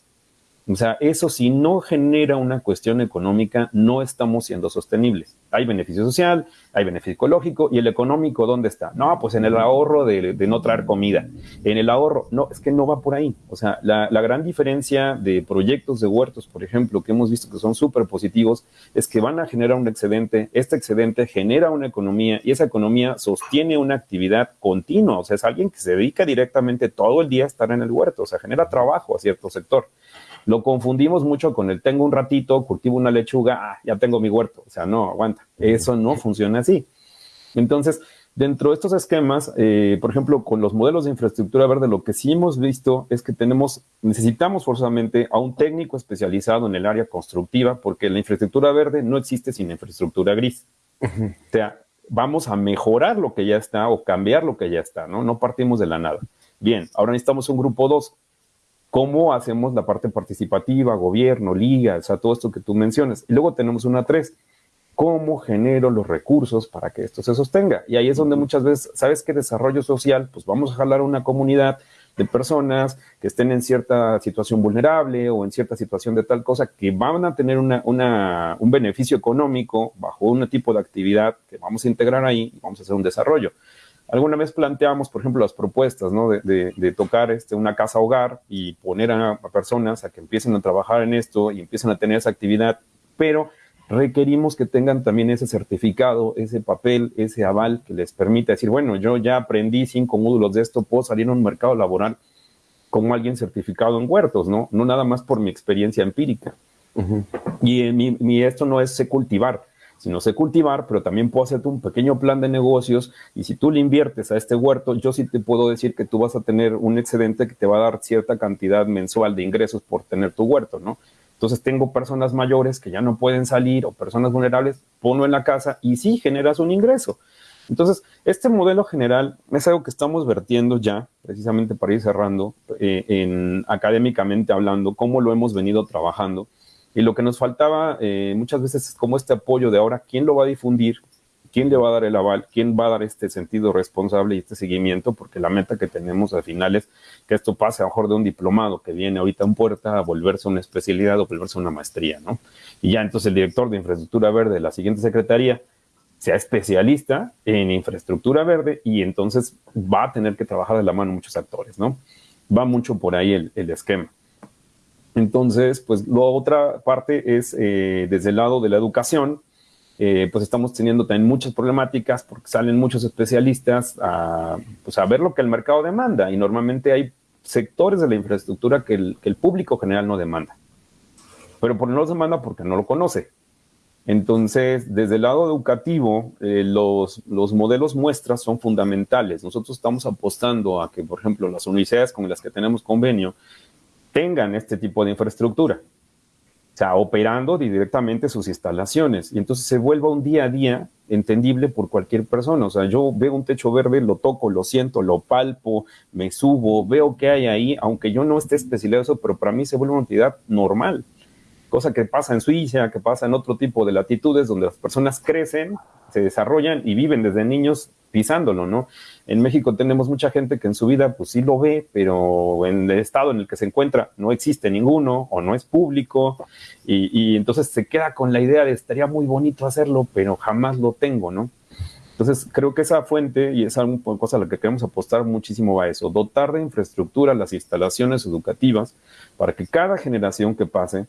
O sea, eso si no genera una cuestión económica, no estamos siendo sostenibles. Hay beneficio social, hay beneficio ecológico, y el económico, ¿dónde está? No, pues en el ahorro de, no traer comida. En el ahorro, no, es que no va por ahí. O sea, la, la gran diferencia de proyectos de huertos, por ejemplo, que hemos visto que son súper positivos, es que van a generar un excedente, este excedente genera una economía y esa economía sostiene una actividad continua. O sea, es alguien que se dedica directamente todo el día a estar en el huerto, o sea, genera trabajo a cierto sector. Lo confundimos mucho con el tengo un ratito, cultivo una lechuga, ah, ya tengo mi huerto. O sea, no, aguanta. Eso no funciona así. Entonces, dentro de estos esquemas, eh, por ejemplo, con los modelos de infraestructura verde, lo que sí hemos visto es que tenemos, necesitamos forzosamente a un técnico especializado en el área constructiva, porque la infraestructura verde no existe sin infraestructura gris. O sea, vamos a mejorar lo que ya está o cambiar lo que ya está, ¿no? No partimos de la nada. Bien, ahora necesitamos un grupo 2 cómo hacemos la parte participativa, gobierno, liga, o sea, todo esto que tú mencionas. Y luego tenemos una tres, cómo genero los recursos para que esto se sostenga. Y ahí es donde muchas veces, ¿sabes qué desarrollo social? Pues vamos a jalar una comunidad de personas que estén en cierta situación vulnerable o en cierta situación de tal cosa que van a tener una, un beneficio económico bajo un tipo de actividad que vamos a integrar ahí y vamos a hacer un desarrollo. Alguna vez planteamos, por ejemplo, las propuestas ¿no? de, tocar este, una casa hogar y poner a, personas a que empiecen a trabajar en esto y empiecen a tener esa actividad, pero requerimos que tengan también ese certificado, ese papel, ese aval que les permita decir, bueno, yo ya aprendí cinco módulos de esto, puedo salir a un mercado laboral como alguien certificado en huertos, ¿no? No nada más por mi experiencia empírica. Y mi, esto no es cultivar, si no sé cultivar, pero también puedo hacerte un pequeño plan de negocios y si tú le inviertes a este huerto, yo sí te puedo decir que tú vas a tener un excedente que te va a dar cierta cantidad mensual de ingresos por tener tu huerto, ¿no? Entonces tengo personas mayores que ya no pueden salir o personas vulnerables, ponlo en la casa y sí generas un ingreso. Entonces, este modelo general es algo que estamos vertiendo ya, precisamente para ir cerrando, eh, en, académicamente hablando, cómo lo hemos venido trabajando y lo que nos faltaba eh, muchas veces es como este apoyo de ahora, ¿quién lo va a difundir? ¿Quién le va a dar el aval? ¿Quién va a dar este sentido responsable y este seguimiento? Porque la meta que tenemos al final es que esto pase a lo mejor de un diplomado que viene ahorita en puerta a volverse una especialidad o volverse una maestría, ¿no? Y ya entonces el director de infraestructura verde de la siguiente secretaría sea especialista en infraestructura verde y entonces va a tener que trabajar de la mano muchos actores, ¿no? Va mucho por ahí el, el esquema. Entonces, pues la otra parte es eh, desde el lado de la educación, eh, pues estamos teniendo también muchas problemáticas porque salen muchos especialistas a, pues a ver lo que el mercado demanda y normalmente hay sectores de la infraestructura que el, público general no demanda. Pero por no los demanda porque no lo conoce. Entonces, desde el lado educativo, eh, los, los, modelos muestras son fundamentales. Nosotros estamos apostando a que, por ejemplo, las universidades con las que tenemos convenio tengan este tipo de infraestructura. O sea, operando directamente sus instalaciones. Y entonces se vuelva un día a día entendible por cualquier persona. O sea, yo veo un techo verde, lo toco, lo siento, lo palpo, me subo, veo qué hay ahí, aunque yo no esté especializado pero para mí se vuelve una entidad normal. Cosa que pasa en Suiza, que pasa en otro tipo de latitudes donde las personas crecen, se desarrollan y viven desde niños pisándolo, ¿no? En México tenemos mucha gente que en su vida pues sí lo ve, pero en el estado en el que se encuentra no existe ninguno o no es público y, entonces se queda con la idea de estaría muy bonito hacerlo, pero jamás lo tengo, ¿no? Entonces creo que esa fuente y esa cosa a la que queremos apostar muchísimo va a eso, dotar de infraestructura las instalaciones educativas para que cada generación que pase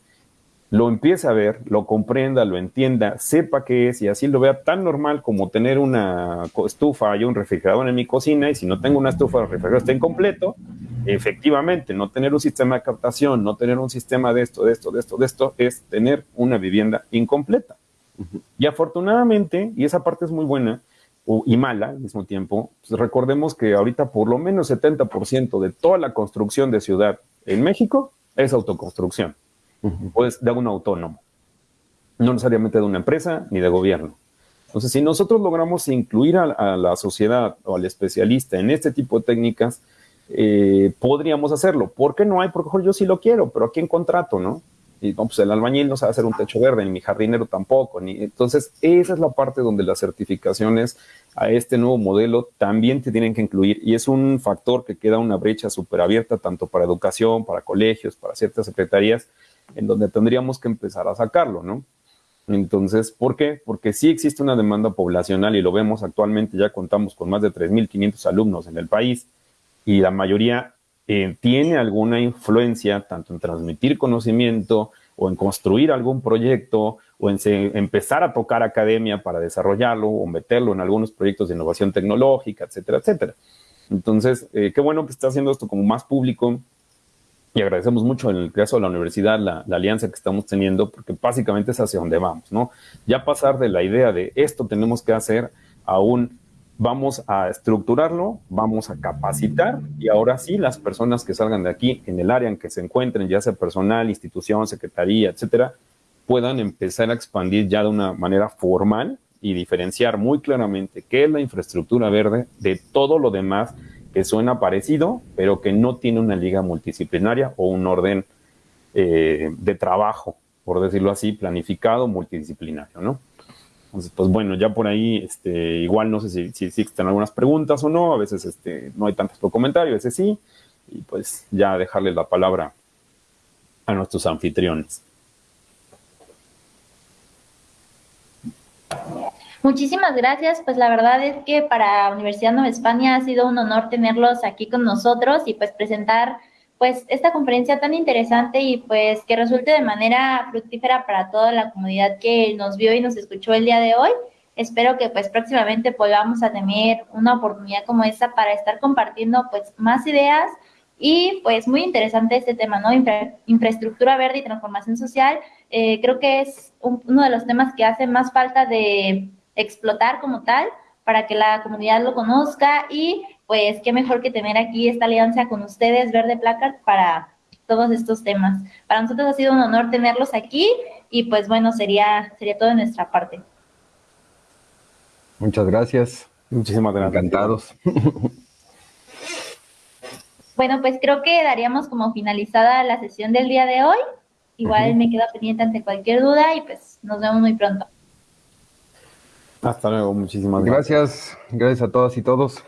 lo empiece a ver, lo comprenda, lo entienda, sepa qué es y así lo vea tan normal como tener una estufa y un refrigerador en mi cocina y si no tengo una estufa o refrigerador está incompleto, efectivamente, no tener un sistema de captación, no tener un sistema de esto, de esto, de esto, de esto, es tener una vivienda incompleta. Y afortunadamente, y esa parte es muy buena y mala al mismo tiempo, pues recordemos que ahorita por lo menos 70% de toda la construcción de ciudad en México es autoconstrucción pues de un autónomo, no necesariamente de una empresa ni de gobierno. Entonces, si nosotros logramos incluir a, la sociedad o al especialista en este tipo de técnicas, eh, podríamos hacerlo. ¿Por qué no hay? Porque yo sí lo quiero, pero aquí en contrato, ¿no? Y no, pues el albañil no sabe hacer un techo verde, ni mi jardinero tampoco. Entonces, esa es la parte donde las certificaciones a este nuevo modelo también te tienen que incluir. Y es un factor que queda una brecha súper abierta, tanto para educación, para colegios, para ciertas secretarías, en donde tendríamos que empezar a sacarlo, ¿no? Entonces, ¿por qué? Porque sí existe una demanda poblacional y lo vemos actualmente, ya contamos con más de 3.500 alumnos en el país y la mayoría eh, tiene alguna influencia tanto en transmitir conocimiento o en construir algún proyecto o en empezar a tocar academia para desarrollarlo o meterlo en algunos proyectos de innovación tecnológica, etcétera, etcétera. Entonces, eh, qué bueno que está haciendo esto como más público, y agradecemos mucho en el caso de la universidad la, alianza que estamos teniendo, porque básicamente es hacia donde vamos, ¿no? Ya pasar de la idea de esto tenemos que hacer a un vamos a estructurarlo, vamos a capacitar y ahora sí las personas que salgan de aquí en el área en que se encuentren, ya sea personal, institución, secretaría, etcétera, puedan empezar a expandir ya de una manera formal y diferenciar muy claramente qué es la infraestructura verde de todo lo demás que suena parecido, pero que no tiene una liga multidisciplinaria o un orden eh, de trabajo, por decirlo así, planificado, multidisciplinario, ¿no? Entonces, pues bueno, ya por ahí, este, igual no sé si, si, existen algunas preguntas o no, a veces este, no hay tantos por a veces sí, y pues ya dejarles la palabra a nuestros anfitriones. Muchísimas gracias, pues la verdad es que para Universidad Nueva España ha sido un honor tenerlos aquí con nosotros y pues presentar pues esta conferencia tan interesante y pues que resulte de manera fructífera para toda la comunidad que nos vio y nos escuchó el día de hoy. Espero que pues próximamente podamos a tener una oportunidad como esta para estar compartiendo pues más ideas y pues muy interesante este tema, ¿no? infraestructura verde y transformación social. Eh, creo que es uno de los temas que hace más falta de explotar como tal para que la comunidad lo conozca y pues qué mejor que tener aquí esta alianza con ustedes, Verde Placard, para todos estos temas. Para nosotros ha sido un honor tenerlos aquí y pues bueno, sería, sería todo de nuestra parte. Muchas gracias. Muchísimas gracias. Encantados. [LAUGHS] Bueno, pues creo que daríamos como finalizada la sesión del día de hoy. Igual me quedo pendiente ante cualquier duda y pues nos vemos muy pronto. Hasta luego, muchísimas gracias. Gracias, a todas y todos.